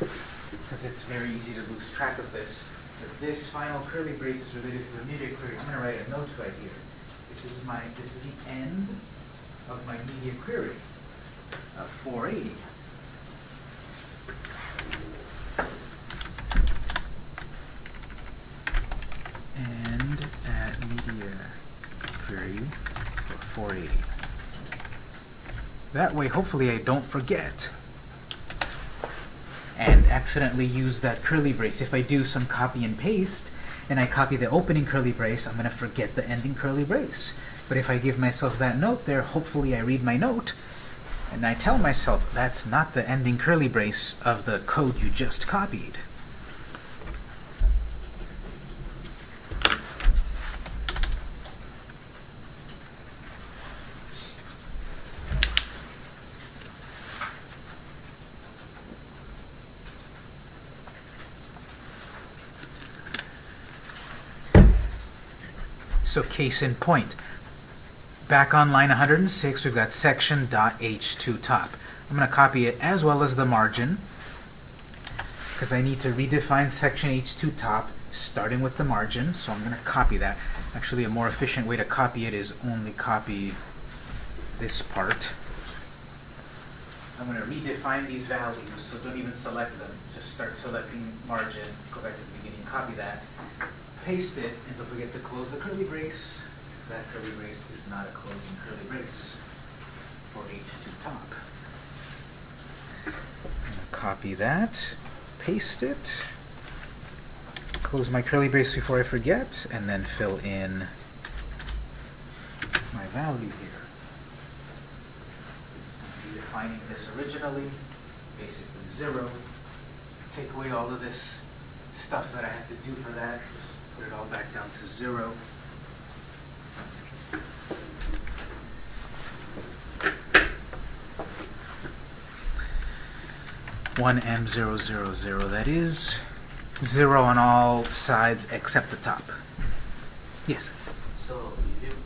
because it's very easy to lose track of this. But this final curly brace is related to the media query. I'm going to write a note right here. This is my this is the end of my media query uh, of 480. And at media query for 480. That way, hopefully, I don't forget and accidentally use that curly brace. If I do some copy and paste, and I copy the opening curly brace, I'm going to forget the ending curly brace. But if I give myself that note there, hopefully I read my note, and I tell myself that's not the ending curly brace of the code you just copied. So case in point. Back on line 106, we've got section.h2 top. I'm going to copy it as well as the margin because I need to redefine section h2 top starting with the margin. So I'm going to copy that. Actually, a more efficient way to copy it is only copy this part. I'm going to redefine these values, so don't even select them. Just start selecting margin, go back to the beginning, copy that. Paste it, and don't forget to close the curly brace, because that curly brace is not a closing curly brace for H2 top. I'm gonna Copy that, paste it, close my curly brace before I forget, and then fill in my value here. I'm Defining this originally, basically zero. Take away all of this stuff that I had to do for that, just put it all back down to zero. One M zero zero zero, that is zero on all sides except the top. Yes? So you do,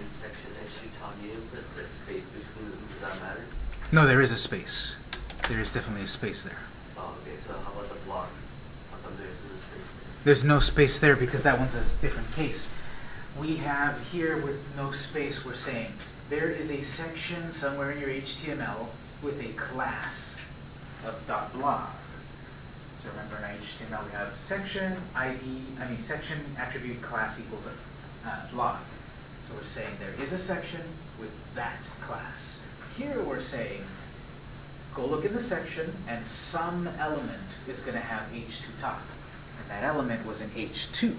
in section top, you didn't put the space between them, does that matter? No, there is a space. There is definitely a space there. Oh, okay, so how about the block? How come there's no space there? There's no space there because that one's a different case. We have here with no space, we're saying there is a section somewhere in your HTML with a class of dot. So remember in HTML we have section ID, I mean section attribute class equals a uh. So we're saying there is a section with that class. Here we're saying go look in the section and some element is going to have H2 top. That element was an H2.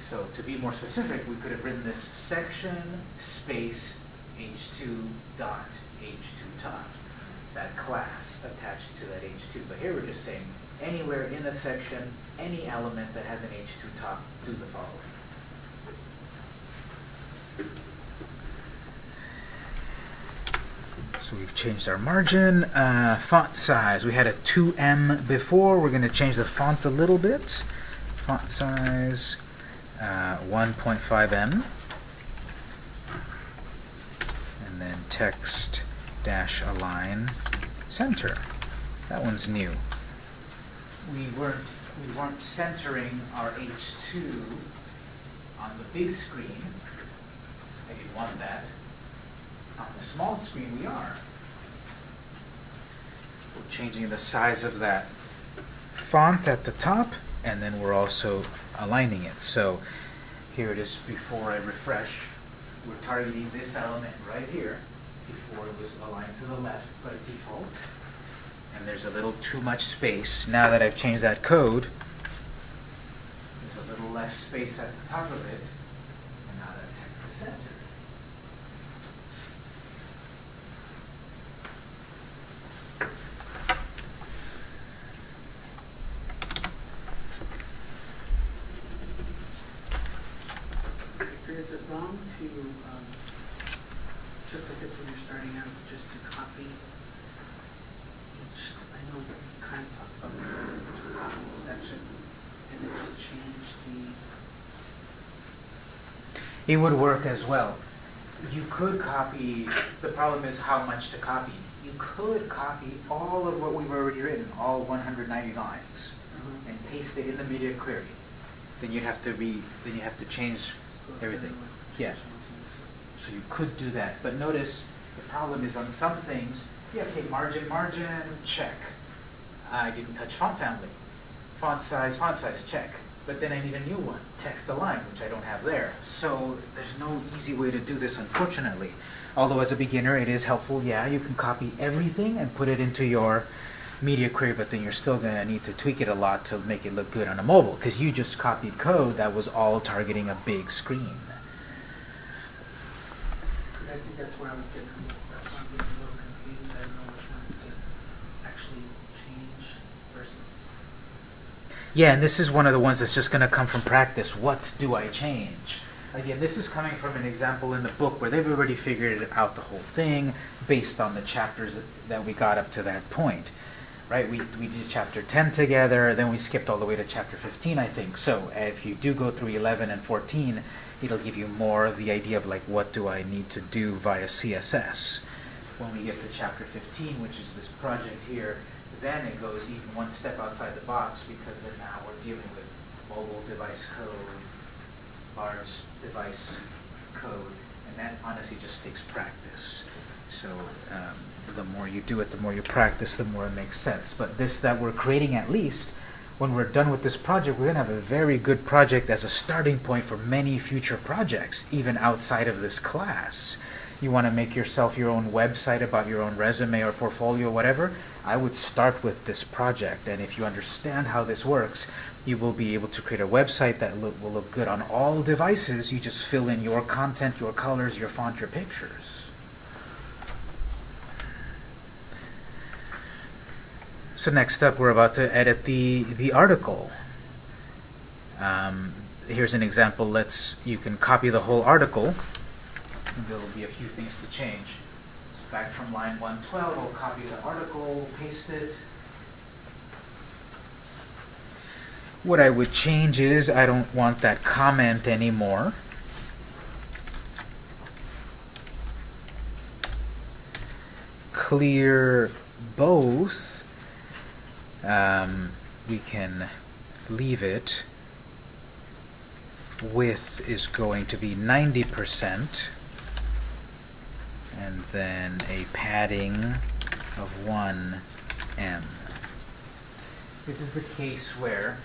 So to be more specific, we could have written this section space H2 dot H2 top. That class attached to that H2. But here we're just saying anywhere in the section, any element that has an H2 top, do the following. So we've changed our margin. Uh, font size, we had a 2M before. We're going to change the font a little bit. Font size, uh, 1.5M. And then text dash align center. That one's new. We weren't, we weren't centering our H2 on the big screen. I didn't want that. Small screen, we are. We're changing the size of that font at the top, and then we're also aligning it. So here it is before I refresh. We're targeting this element right here. Before it was aligned to the left by default. And there's a little too much space. Now that I've changed that code, there's a little less space at the top of it. And now that text is centered. Is it wrong to, um, just like this when you're starting out, just to copy each, I know you kind of talked about this, but just copy each section and then just change the, It would work as well. You could copy, the problem is how much to copy. You could copy all of what we've already written, all 190 lines, uh, and paste it in the media query. Then you'd have to re, then you have to change, just go through Everything. Yeah. so you could do that. But notice, the problem is on some things, yeah, okay, margin, margin, check. I didn't touch font family. Font size, font size, check. But then I need a new one, text align, which I don't have there. So there's no easy way to do this, unfortunately. Although as a beginner, it is helpful. Yeah, you can copy everything and put it into your media query, but then you're still gonna need to tweak it a lot to make it look good on a mobile, because you just copied code that was all targeting a big screen. Cause I think that's where I was getting, that's why I'm getting a little confused, I don't know which ones to actually change versus, Yeah, and this is one of the ones that's just going to come from practice. What do I change? Again, this is coming from an example in the book where they've already figured out the whole thing based on the chapters that, that we got up to that point. Right? We, we did chapter 10 together, then we skipped all the way to chapter 15, I think. So if you do go through 11 and 14, it'll give you more of the idea of like what do I need to do via CSS. When we get to chapter 15, which is this project here, then it goes even one step outside the box because then now we're dealing with mobile device code, large device code, and that honestly just takes practice. So um, the more you do it, the more you practice, the more it makes sense. But this that we're creating at least when we're done with this project, we're going to have a very good project as a starting point for many future projects, even outside of this class. You want to make yourself your own website about your own resume or portfolio, whatever, I would start with this project. And if you understand how this works, you will be able to create a website that will look good on all devices. You just fill in your content, your colors, your font, your pictures. So next up, we're about to edit the, the article. Um, here's an example. Let's You can copy the whole article. There will be a few things to change. So back from line 112, I'll copy the article, paste it. What I would change is I don't want that comment anymore. Clear both. Um, we can leave it. Width is going to be 90% and then a padding of 1 m. This is the case where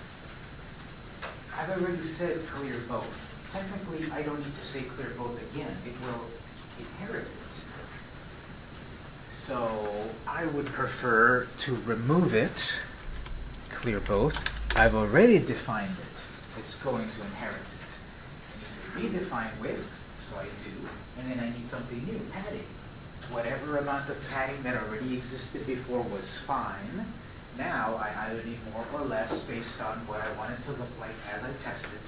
I've already said clear both. Technically, I don't need to say clear both again. It will inherit it. So I would prefer to remove it, clear both. I've already defined it. It's going to inherit it. I need to redefine width, so I do, and then I need something new, padding. Whatever amount of padding that already existed before was fine. Now I either need more or less based on what I want it to look like as I test it,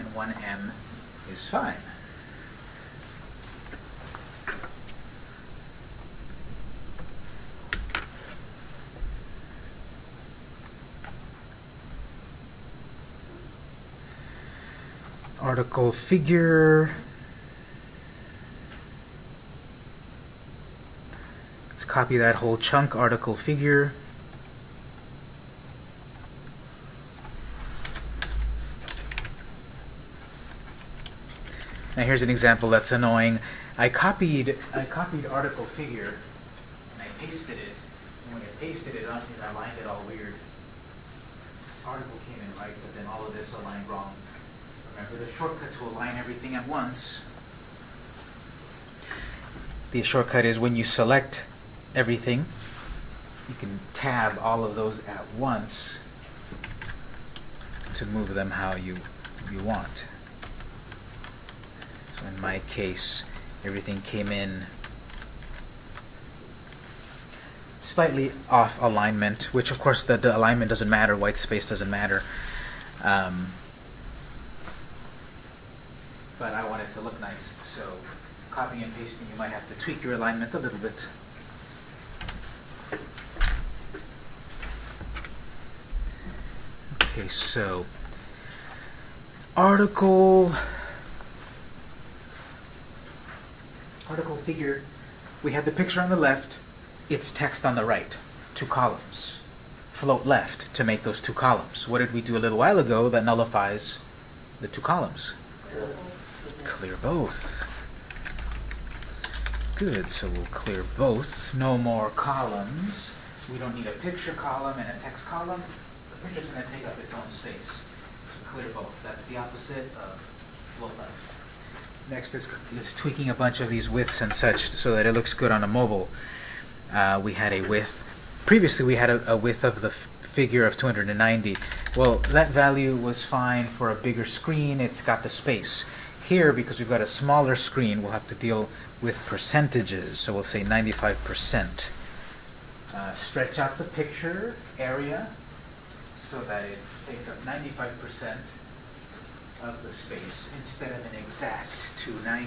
and 1m is fine. Article figure. Let's copy that whole chunk, article figure. Now here's an example that's annoying. I copied I copied article figure and I pasted it. And when I pasted it I aligned it all weird. Article came in right, but then all of this aligned wrong. Remember the shortcut to align everything at once. The shortcut is when you select everything, you can tab all of those at once to move them how you you want. So in my case, everything came in slightly off alignment, which of course the, the alignment doesn't matter, white space doesn't matter. Um, but I want it to look nice, so copying and pasting, you might have to tweak your alignment a little bit. Okay, so article article figure, we have the picture on the left, it's text on the right, two columns. Float left to make those two columns. What did we do a little while ago that nullifies the two columns? Clear both. Good, so we'll clear both. No more columns. We don't need a picture column and a text column. The picture's going to take up its own space. Clear both. That's the opposite of float left. Next is, is tweaking a bunch of these widths and such so that it looks good on a mobile. Uh, we had a width, previously we had a, a width of the figure of 290. Well, that value was fine for a bigger screen, it's got the space. Here, because we've got a smaller screen, we'll have to deal with percentages. So we'll say 95%. Uh, stretch out the picture area so that it takes up 95% of the space instead of an exact 290.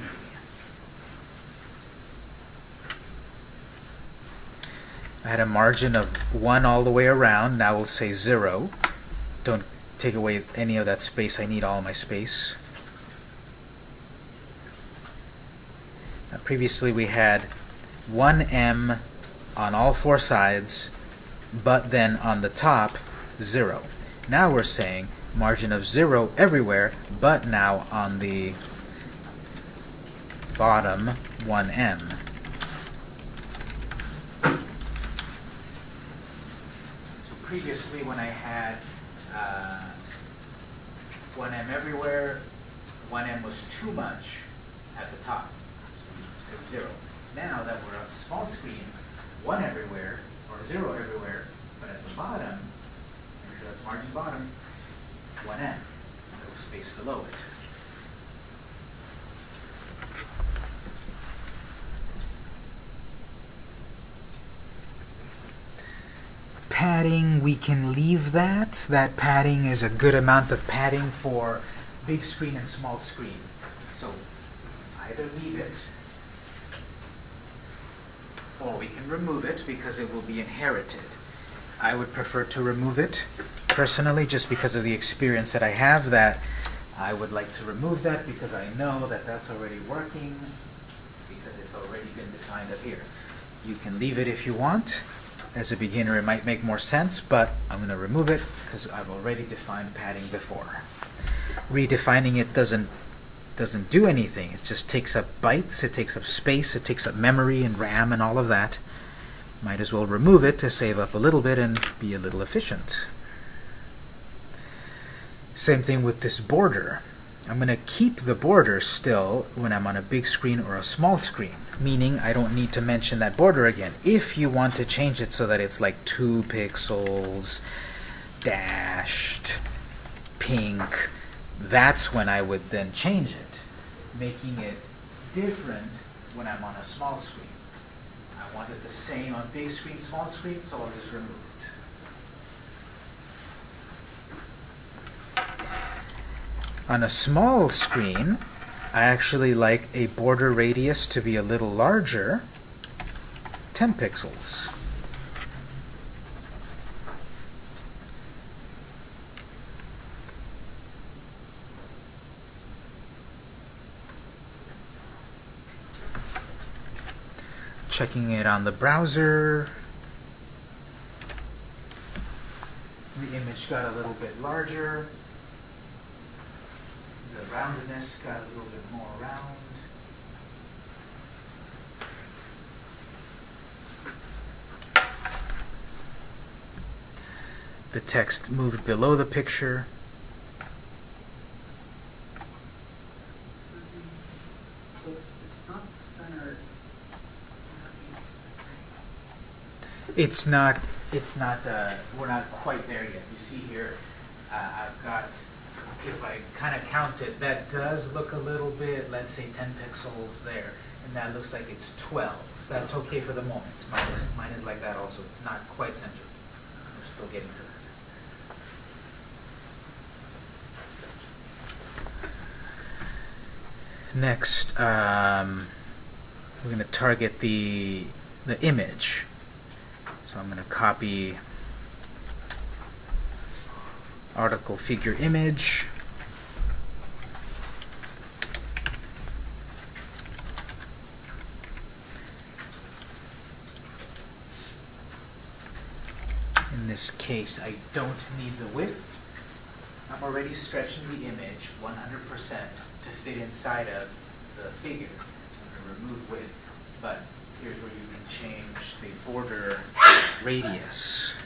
I had a margin of 1 all the way around. Now we'll say 0. Don't take away any of that space. I need all my space. Now, previously we had 1m on all four sides, but then on the top, 0. Now we're saying margin of 0 everywhere, but now on the bottom 1m. So previously when I had uh, 1M everywhere, 1M was too much at the top, zero. Now that we're on small screen, one everywhere, or zero everywhere, but at the bottom, make sure that's margin bottom, 1M, little space below it. Padding, we can leave that. That padding is a good amount of padding for big screen and small screen. So either leave it, or we can remove it because it will be inherited. I would prefer to remove it personally, just because of the experience that I have that I would like to remove that because I know that that's already working, because it's already been defined up here. You can leave it if you want. As a beginner, it might make more sense, but I'm going to remove it because I've already defined padding before. Redefining it doesn't doesn't do anything. It just takes up bytes, it takes up space, it takes up memory and RAM and all of that. Might as well remove it to save up a little bit and be a little efficient. Same thing with this border. I'm going to keep the border still when I'm on a big screen or a small screen, meaning I don't need to mention that border again. If you want to change it so that it's like 2 pixels, dashed, pink, that's when I would then change it, making it different when I'm on a small screen. I want it the same on big screen, small screen, so I'll just remove it. On a small screen, I actually like a border radius to be a little larger, 10 pixels. Checking it on the browser. The image got a little bit larger. The roundness got a little bit more round. The text moved below the picture. So the, so if it's not centered, that means it's not, it's not, uh, we're not quite there yet. You see here, uh, I've got, if I kind of count it, that does look a little bit, let's say ten pixels there. And that looks like it's twelve. That's okay for the moment. Mine is, mine is like that also. It's not quite centered. We're still getting to that. Next, um, we're going to target the, the image. So I'm going to copy article figure image. In this case, I don't need the width. I'm already stretching the image 100% to fit inside of the figure. I'm going to remove width, but here's where you can change the border radius.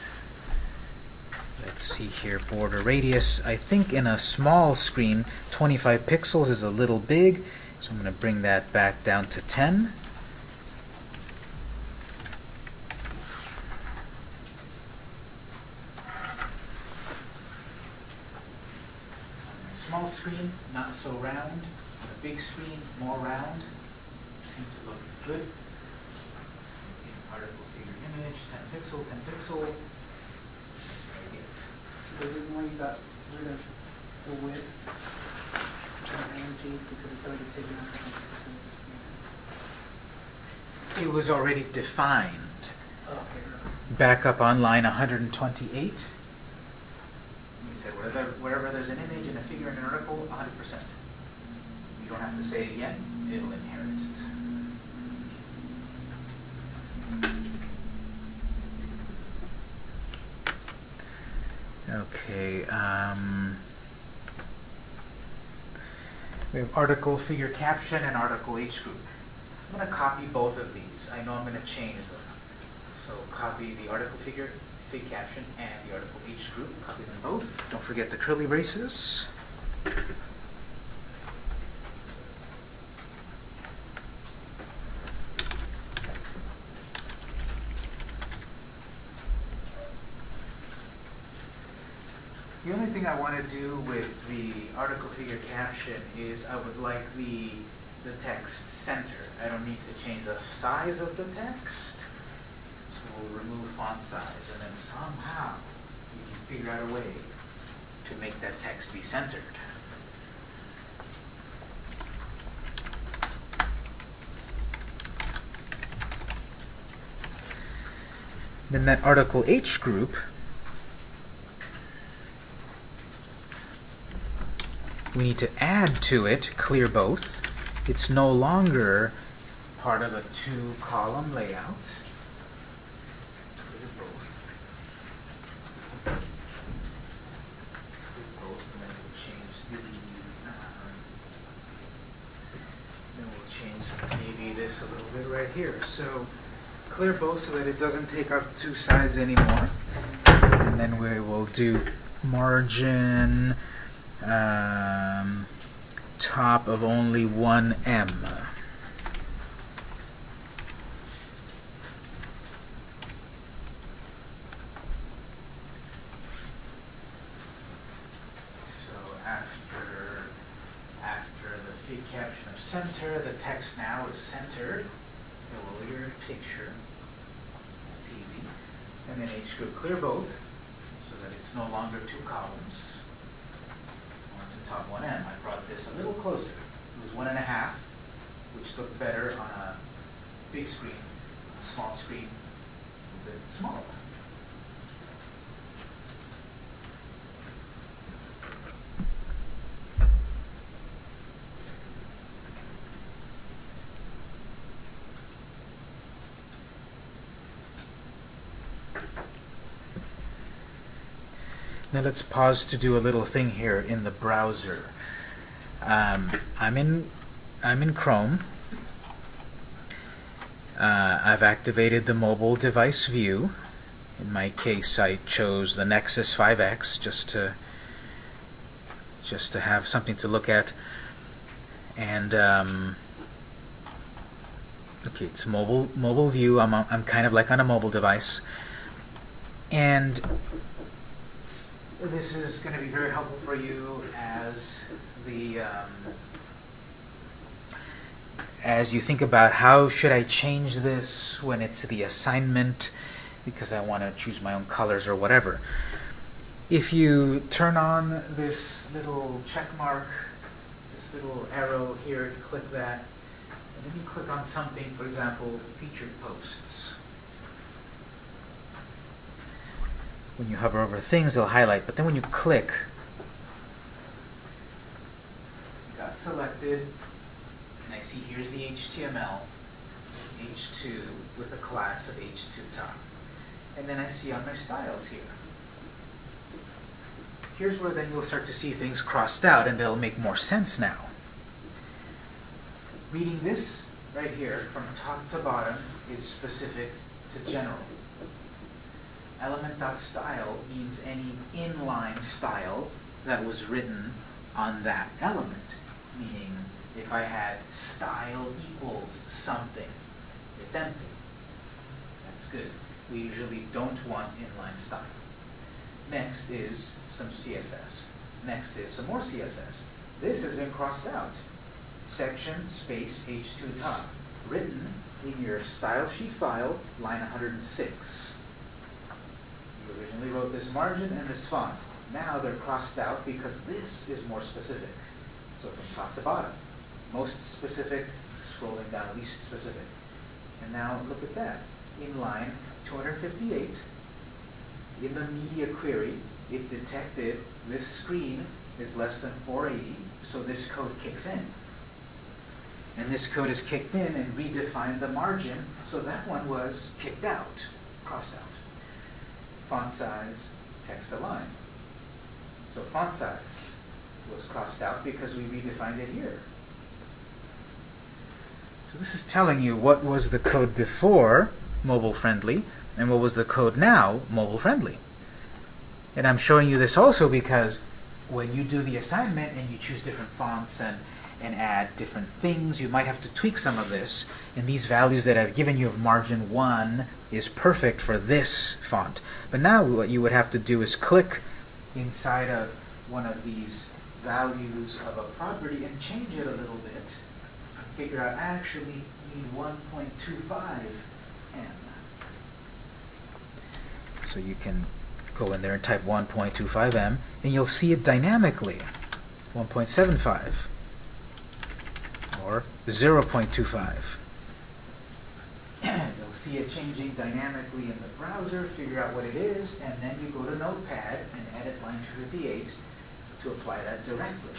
Let's see here, border radius. I think in a small screen, 25 pixels is a little big, so I'm going to bring that back down to 10. Small screen, not so round. A big screen, more round. Seems to look good. In article figure image, 10 pixel, 10 pixel. So the reason why you got rid of the width of images because it's already taken out twenty percent of the screen. It was already defined. Okay. Back up on line 128. We said wherever, wherever there's an image and a figure in an article, 100%. You don't have to say it again, it'll inherit it. Okay, um, we have article figure caption and article H group. I'm going to copy both of these. I know I'm going to change them. So copy the article figure fig caption and the article H group, copy them both. Don't forget the curly braces. The only thing I want to do with the article figure caption is I would like the, the text center. I don't need to change the size of the text. So we'll remove font size and then somehow we can figure out a way to make that text be centered. Then that article H group we need to add to it clear both. It's no longer part of a two column layout. Clear both. And then we'll change the, uh, then we'll change maybe this a little bit right here. So clear both so that it doesn't take up two sides anymore. And then we will do margin um, top of only one M. So after after the fig caption of center, the text now is centered. A weird picture. That's easy. And then H group clear both, so that it's no longer two columns top one M. I brought this a little closer. It was one and a half, which looked better on a big screen. A small screen, a little bit smaller. Now let's pause to do a little thing here in the browser. Um, I'm in I'm in Chrome. Uh, I've activated the mobile device view. In my case, I chose the Nexus 5X just to just to have something to look at. And um, okay, it's mobile mobile view. I'm I'm kind of like on a mobile device, and this is going to be very helpful for you as the um, as you think about how should I change this when it's the assignment because I want to choose my own colors or whatever. If you turn on this little check mark, this little arrow here, click that, and then you click on something, for example, featured posts. When you hover over things, they'll highlight. But then when you click, got selected, and I see here's the HTML, H2 with a class of H2 top. And then I see on my styles here. Here's where then you'll start to see things crossed out, and they'll make more sense now. Reading this right here from top to bottom is specific to general element.style means any inline style that was written on that element. Meaning, if I had style equals something, it's empty. That's good. We usually don't want inline style. Next is some CSS. Next is some more CSS. This has been crossed out. Section space h2 top. Written in your style sheet file, line 106 originally wrote this margin and this font. Now they're crossed out because this is more specific. So from top to bottom, most specific, scrolling down, least specific. And now look at that. In line 258, in the media query, it detected this screen is less than 480, so this code kicks in. And this code is kicked in and redefined the margin, so that one was kicked out, crossed out font size, text align. So font size was crossed out because we redefined it here. So this is telling you what was the code before mobile friendly And what was the code now? Mobile friendly. And I'm showing you this also because when you do the assignment and you choose different fonts and, and add different things, you might have to tweak some of this. And these values that I've given you of margin 1 is perfect for this font. But now what you would have to do is click inside of one of these values of a property and change it a little bit and figure out I actually need 1.25 M. So you can go in there and type 1.25 M and you'll see it dynamically 1.75 or 0.25 you'll (clears throat) see it changing dynamically in the browser figure out what it is and then you go to notepad and edit line 258 to apply that directly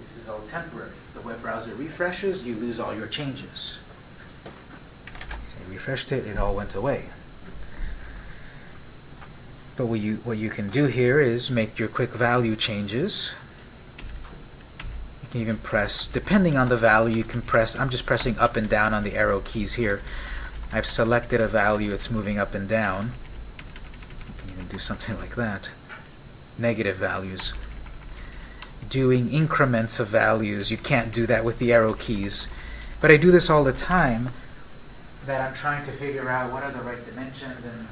this is all temporary the web browser refreshes you lose all your changes so I refreshed it it all went away but what you, what you can do here is make your quick value changes. You can even press, depending on the value, you can press, I'm just pressing up and down on the arrow keys here. I've selected a value, it's moving up and down. You can even do something (laughs) like that. Negative values. Doing increments of values, you can't do that with the arrow keys. But I do this all the time, that I'm trying to figure out what are the right dimensions and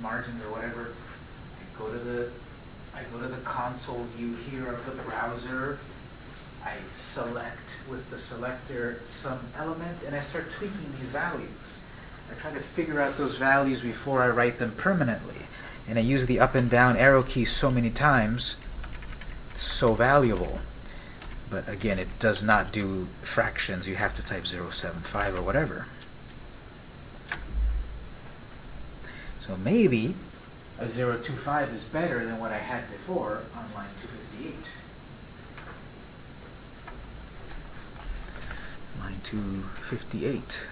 margins or whatever I go to the I go to the console view here of the browser. I select with the selector some element and I start tweaking these values. I try to figure out those values before I write them permanently. And I use the up and down arrow keys so many times. It's so valuable. But again, it does not do fractions. You have to type 075 or whatever. So maybe a 025 is better than what I had before on line 258. Line 258.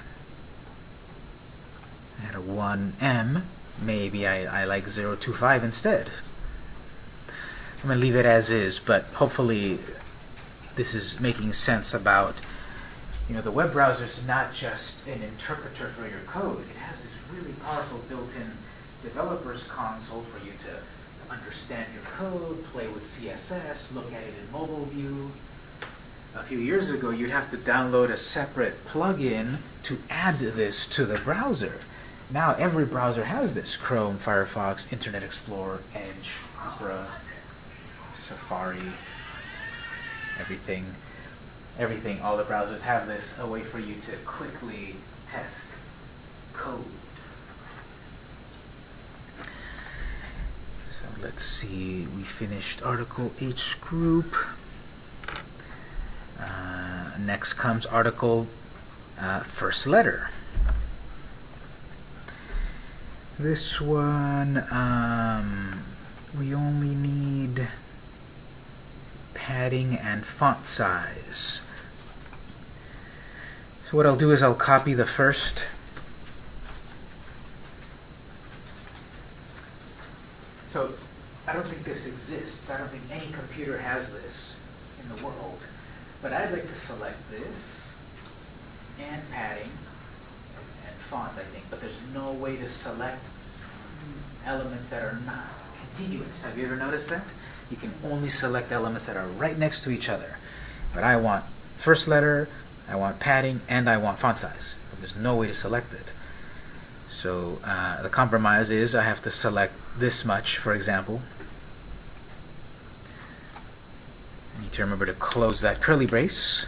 Had a 1M. Maybe I, I like 025 instead. I'm going to leave it as is, but hopefully this is making sense about, you know, the web browser is not just an interpreter for your code. It has this really powerful built-in developer's console for you to understand your code, play with CSS, look at it in mobile view. A few years ago, you'd have to download a separate plugin to add this to the browser. Now every browser has this. Chrome, Firefox, Internet Explorer, Edge, Opera, Safari, everything. Everything, all the browsers have this, a way for you to quickly test code. So let's see, we finished Article H group. Uh, next comes Article uh, First Letter. This one, um, we only need padding and font size. So what I'll do is I'll copy the first So I don't think this exists. I don't think any computer has this in the world. But I'd like to select this and padding font, I think. But there's no way to select elements that are not contiguous. Have you ever noticed that? You can only select elements that are right next to each other. But I want first letter, I want padding, and I want font size. But there's no way to select it. So uh, the compromise is I have to select this much, for example. I need to remember to close that curly brace.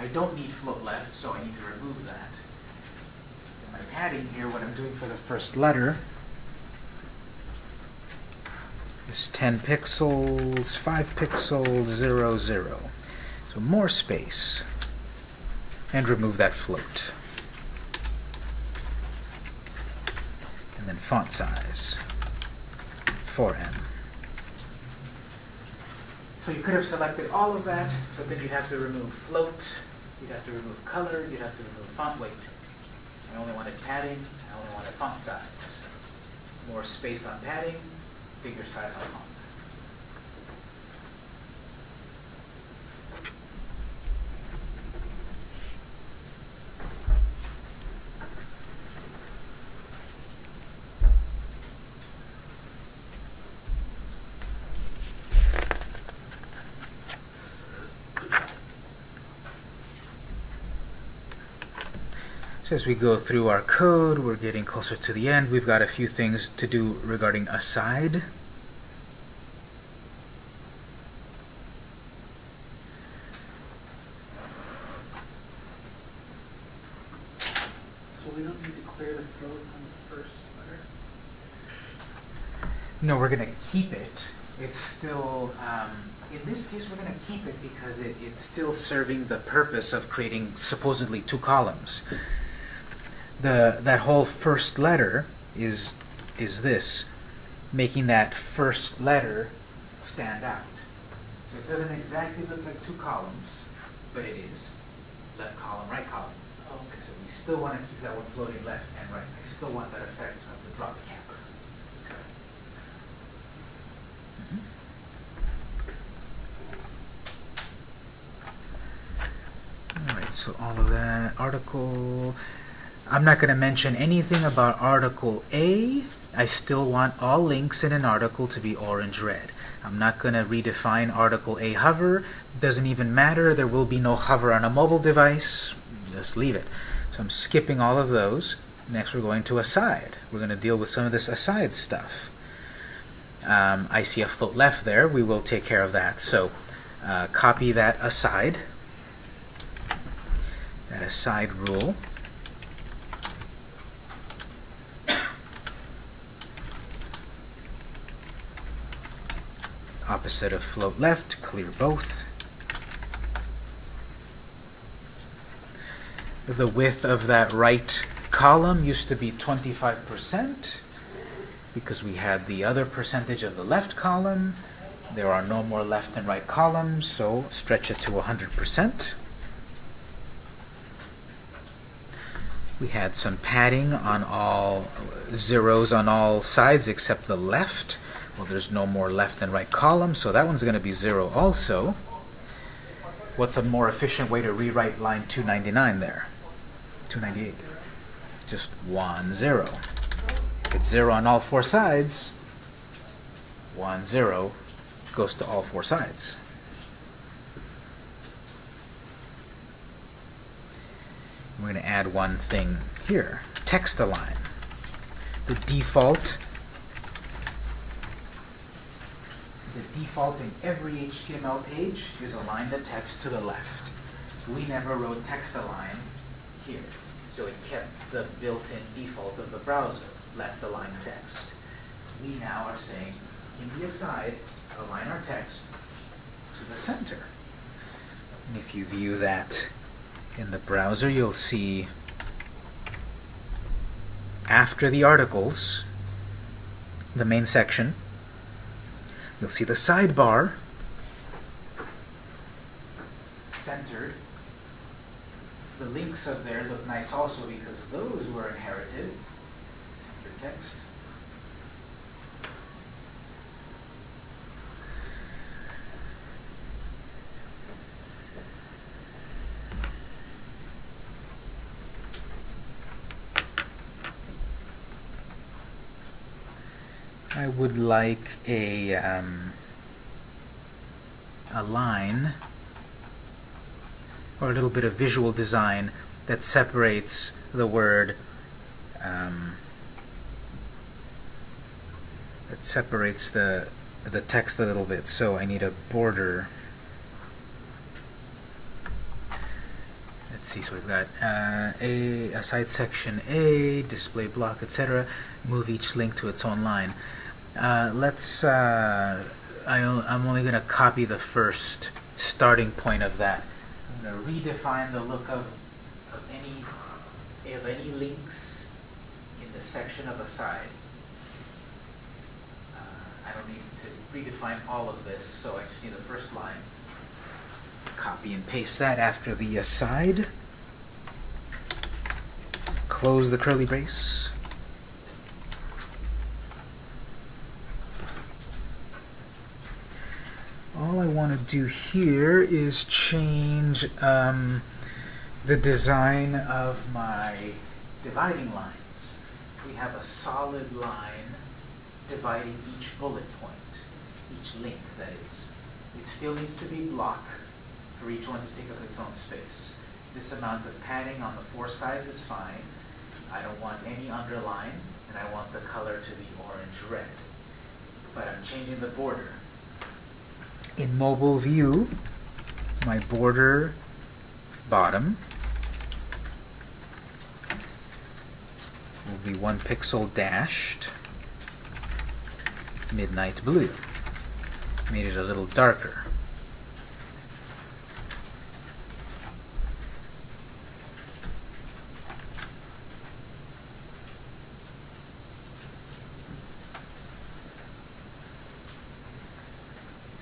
I don't need float left, so I need to remove that. In my padding here, what I'm doing for the first letter is 10 pixels, 5 pixels, 0, 0. So more space. And remove that float. And then font size, 4M. So you could have selected all of that, but then you'd have to remove float, you'd have to remove color, you'd have to remove font weight. I only wanted padding, I only wanted font size. More space on padding, bigger size on font. So as we go through our code, we're getting closer to the end. We've got a few things to do regarding aside. So we don't need to clear the float on the first letter? No, we're going to keep it. It's still, um, in this case, we're going to keep it because it, it's still serving the purpose of creating supposedly two columns. The, that whole first letter is, is this, making that first letter stand out. So it doesn't exactly look like two columns, but it is. Left column, right column. Oh, okay. So we still want to keep that one floating left and right. I still want that effect of the drop cap. Alright, so all of that, article, I'm not gonna mention anything about article A. I still want all links in an article to be orange-red. I'm not gonna redefine article A hover, doesn't even matter, there will be no hover on a mobile device, just leave it. So I'm skipping all of those. Next we're going to aside. We're gonna deal with some of this aside stuff. Um, I see a float left there, we will take care of that. So uh, copy that aside that aside rule. Opposite of float left, clear both. The width of that right column used to be 25% because we had the other percentage of the left column. There are no more left and right columns, so stretch it to 100%. We had some padding on all zeros on all sides except the left. Well, there's no more left and right column, so that one's going to be zero also. What's a more efficient way to rewrite line 299 there? 298. Just one zero. It's zero on all four sides. One zero goes to all four sides. We're going to add one thing here, text align. The default, the default in every HTML page is align the text to the left. We never wrote text align here, so it kept the built-in default of the browser, left align text. We now are saying, in the aside, align our text to the center. And if you view that in the browser, you'll see after the articles, the main section, you'll see the sidebar centered. The links up there look nice also because those were inherited. Center text. I would like a um, a line or a little bit of visual design that separates the word um, that separates the the text a little bit. So I need a border. Let's see. So we've got uh, a aside section A, display block, etc. Move each link to its own line. Uh, let's, uh, I, I'm only going to copy the first starting point of that. I'm going to redefine the look of, of any of any links in the section of aside. Uh, I don't need to redefine all of this, so I just need the first line. Copy and paste that after the aside. Close the curly brace. All I want to do here is change um, the design of my dividing lines. We have a solid line dividing each bullet point, each link that is. It still needs to be block for each one to take up its own space. this amount of padding on the four sides is fine. I don't want any underline, and I want the color to be orange red. But I'm changing the border. In mobile view, my border bottom will be one pixel dashed midnight blue. Made it a little darker.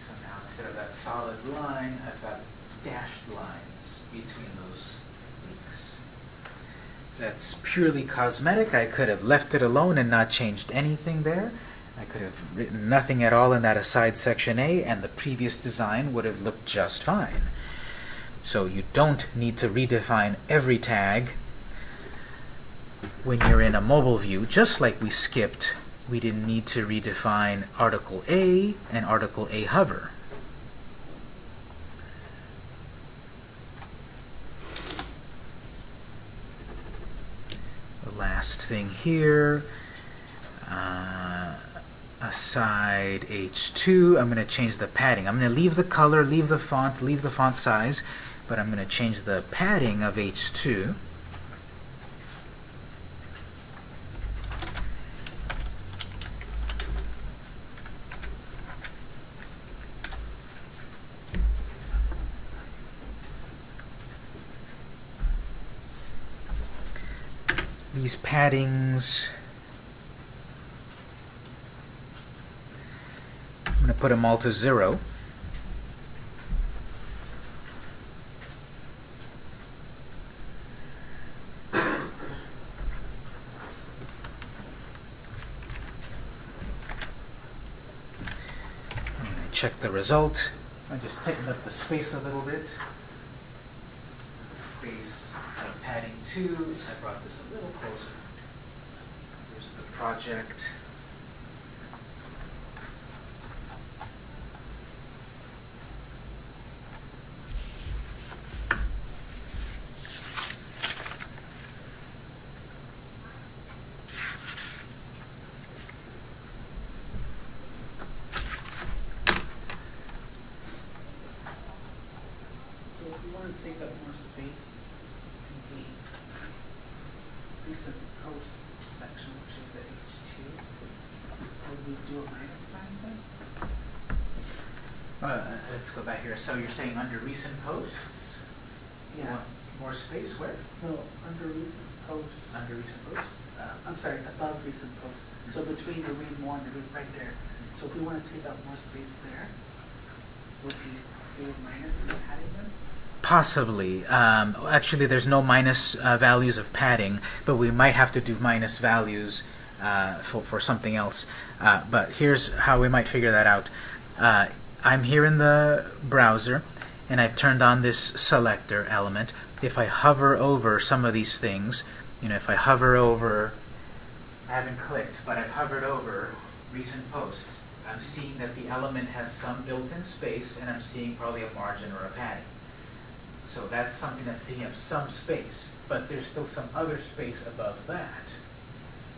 So now instead of that solid line, I've got dashed lines between those leaks. That's purely cosmetic. I could have left it alone and not changed anything there. I could have written nothing at all in that aside section A, and the previous design would have looked just fine. So you don't need to redefine every tag when you're in a mobile view, just like we skipped, we didn't need to redefine Article A and Article A hover. The last thing here, uh, aside H2, I'm going to change the padding. I'm going to leave the color, leave the font, leave the font size, but I'm going to change the padding of H2. These paddings. I'm going to put them all to zero. Check the result. I just tightened up the space a little bit. Space two. I brought this a little closer. Here's the project. So if we wanna take up more space in the recent post section, which is the H two, would we do a minus sign then? Uh, let's go back here. So you're saying under recent posts? you Yeah, want More space where? no, under recent posts, Under recent posts? uh, I'm sorry, above recent posts, so between the read more and the read right there. So if we wanna take up more space there, would we do a minus in the padding? Possibly. Um, actually, there's no minus uh, values of padding, but we might have to do minus values uh, for, for something else. Uh, but here's how we might figure that out. Uh, I'm here in the browser, and I've turned on this selector element. If I hover over some of these things, you know, if I hover over, I haven't clicked, but I've hovered over recent posts, I'm seeing that the element has some built-in space, and I'm seeing probably a margin or a padding. So that's something that's taking up some space, but there's still some other space above that.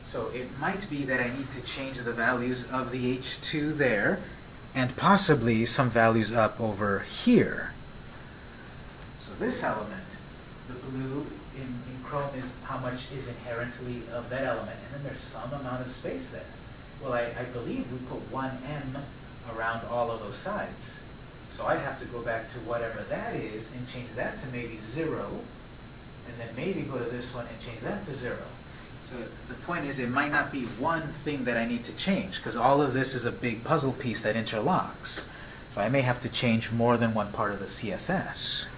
So it might be that I need to change the values of the H2 there, and possibly some values up over here. This element, the blue in, in Chrome is how much is inherently of that element, and then there's some amount of space there. Well, I, I believe we put one M around all of those sides. So I have to go back to whatever that is and change that to maybe zero, and then maybe go to this one and change that to zero. So the point is, it might not be one thing that I need to change, because all of this is a big puzzle piece that interlocks. So I may have to change more than one part of the CSS.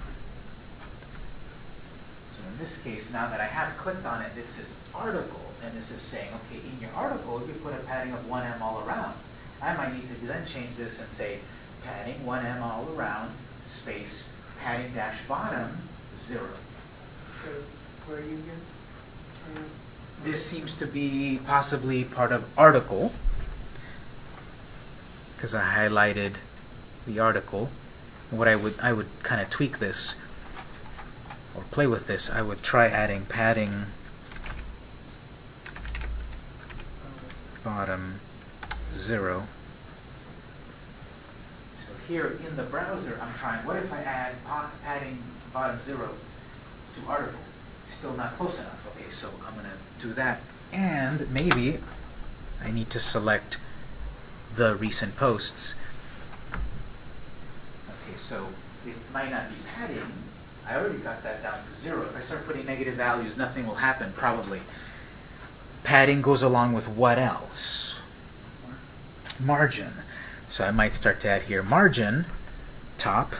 This case, now that I have clicked on it, this is article, and this is saying, okay, in your article, you put a padding of one M all around. I might need to then change this and say, padding one M all around, space, padding dash bottom, zero. So, where are you again? This seems to be possibly part of article, because I highlighted the article. What I would, I would kind of tweak this. Or play with this, I would try adding padding bottom zero. So here in the browser, I'm trying, what if I add pa- padding bottom zero to article? Still not close enough. Okay, so I'm gonna do that. And maybe I need to select the recent posts. Okay, so it might not be padding. I already got that down to zero. If I start putting negative values, nothing will happen, probably. Padding goes along with what else? Margin. So I might start to add here margin, top.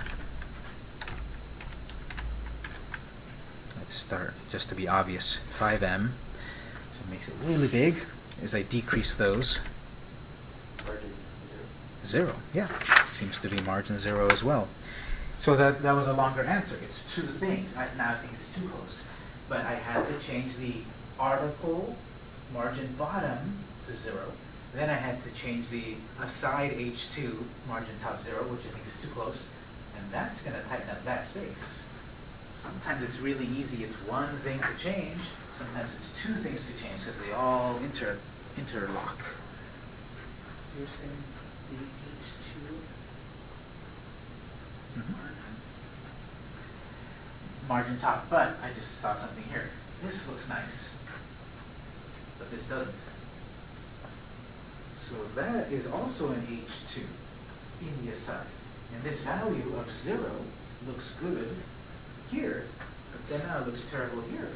Let's start, just to be obvious, 5em. So it makes it really big as I decrease those. Margin zero. Zero, yeah. Seems to be margin zero as well. So that, that was a longer answer. It's two things. I, now I think it's too close. But I had to change the article margin bottom to zero. Then I had to change the aside H2 margin top zero, which I think is too close. And that's going to tighten up that space. Sometimes it's really easy. It's one thing to change. Sometimes it's two things to change because they all inter interlock. So you're saying the H two Mhm. Margin, top, but I just saw something here. This looks nice, but this doesn't. So that is also an H2 in the aside. And this value of zero looks good here, but then now it looks terrible here.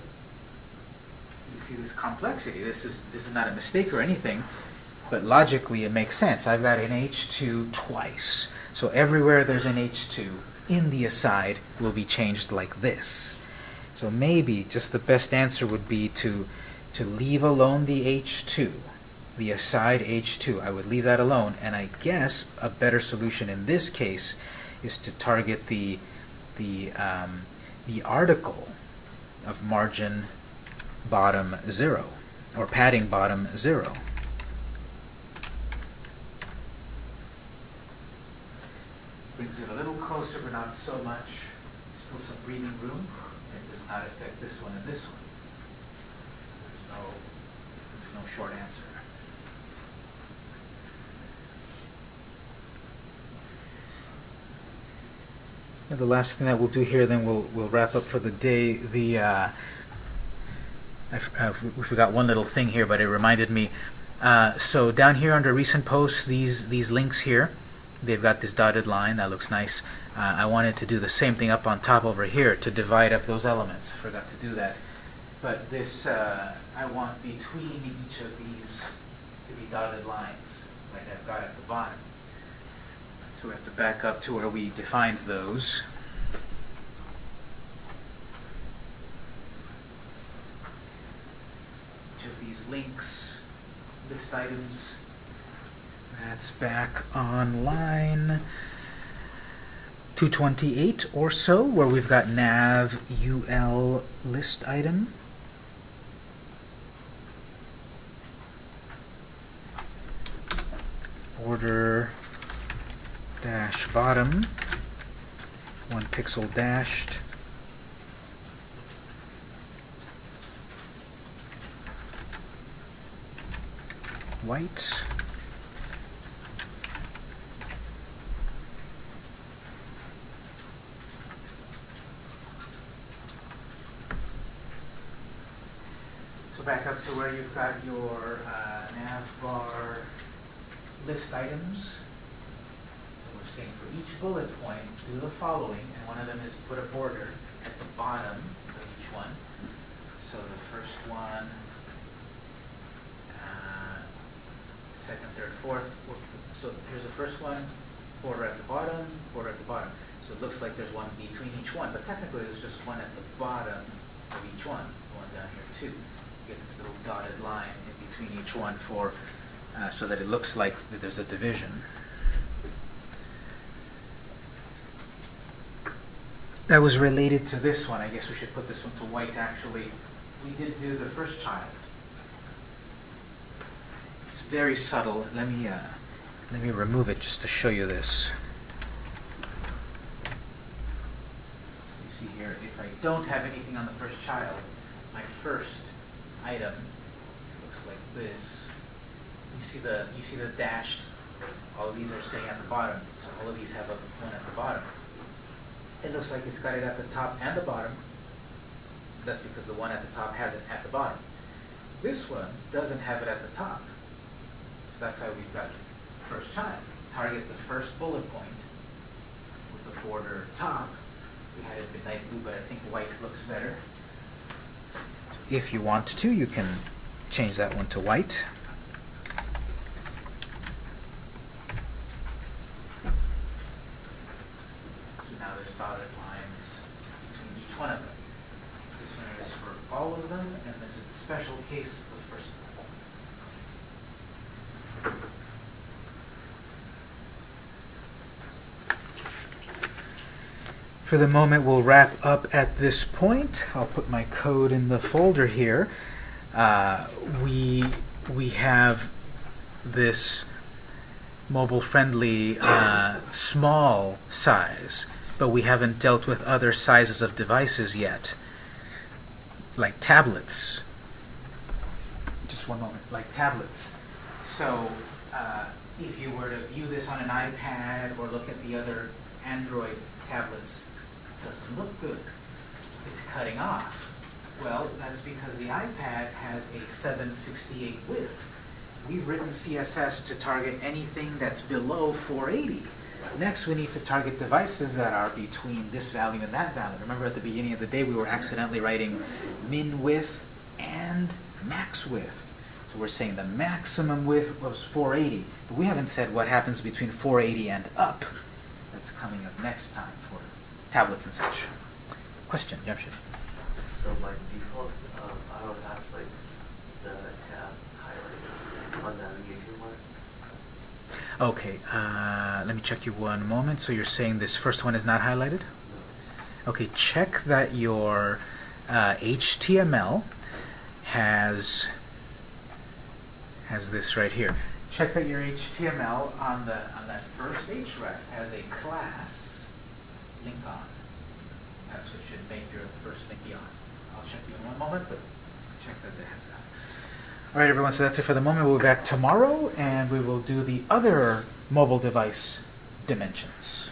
You see this complexity. This is, this is not a mistake or anything, but logically it makes sense. I've got an H2 twice. So everywhere there's an H2 in the aside will be changed like this. So maybe just the best answer would be to, to leave alone the H2, the aside H2. I would leave that alone. And I guess a better solution in this case is to target the, the, um, the article of margin bottom 0, or padding bottom 0. Brings it a little closer, but not so much. Still some breathing room. It does not affect this one and this one. There's no, there's no short answer. And the last thing that we'll do here, then we'll we'll wrap up for the day. The uh, I, f- uh, we forgot one little thing here, but it reminded me. Uh, so down here under recent posts, these these links here, they've got this dotted line that looks nice. Uh, I wanted to do the same thing up on top over here to divide up those elements. Forgot to do that. But this, uh, I want between each of these to be dotted lines, like I've got at the bottom. So we have to back up to where we defined those. Each of these links, list items, that's back on line 228 or so, where we've got nav ul list item. Border dash bottom, one pixel dashed. White. So back up to where you've got your uh, nav bar list items. So we're saying for each bullet point, do the following, and one of them is put a border at the bottom of each one. So the first one, uh, second, third, fourth. So here's the first one, border at the bottom, border at the bottom. So it looks like there's one between each one, but technically there's just one at the bottom of each one, one down here too. Get this little dotted line in between each one for, uh, so that it looks like that there's a division. That was related to this one. I guess we should put this one to white actually. We did do the first child. It's very subtle. Let me, uh, let me remove it just to show you this. You see here, if I don't have anything on the first child, my first item looks like this. You see the, you see the dashed, all of these are saying at the bottom, so all of these have a one at the bottom. It looks like it's got it at the top and the bottom. That's because the one at the top has it at the bottom. This one doesn't have it at the top. So that's how we've got first child. Target the first bullet point with the border top. We had it midnight blue, but I think white looks better. If you want to, you can change that one to white. So now there's dotted lines between each one of them. This one is for all of them, and this is the special case of the first one. For the moment, we'll wrap up at this point. I'll put my code in the folder here. Uh, we we have this mobile-friendly uh, small size, but we haven't dealt with other sizes of devices yet, like tablets. Just one moment, like tablets. So, uh, if you were to view this on an iPad or look at the other Android tablets, doesn't look good. It's cutting off. Well, that's because the iPad has a 768 width. We've written CSS to target anything that's below 480. Next, we need to target devices that are between this value and that value. Remember at the beginning of the day, we were accidentally writing min width and max width. So we're saying the maximum width was 480, but we haven't said what happens between 480 and up. That's coming up next time for tablets and such. Question, Jamshid? So by default, um, I don't have like the tab highlighted on navigation bar. Okay, uh, let me check you one moment. So you're saying this first one is not highlighted? No. Okay, check that your uh, HTML has has this right here. Check that your HTML on the on that first href has a class link on. That's what should make your first link be on. I'll check you in one moment, but check that has that. All right, everyone. So that's it for the moment. We'll be back tomorrow, and we will do the other mobile device dimensions.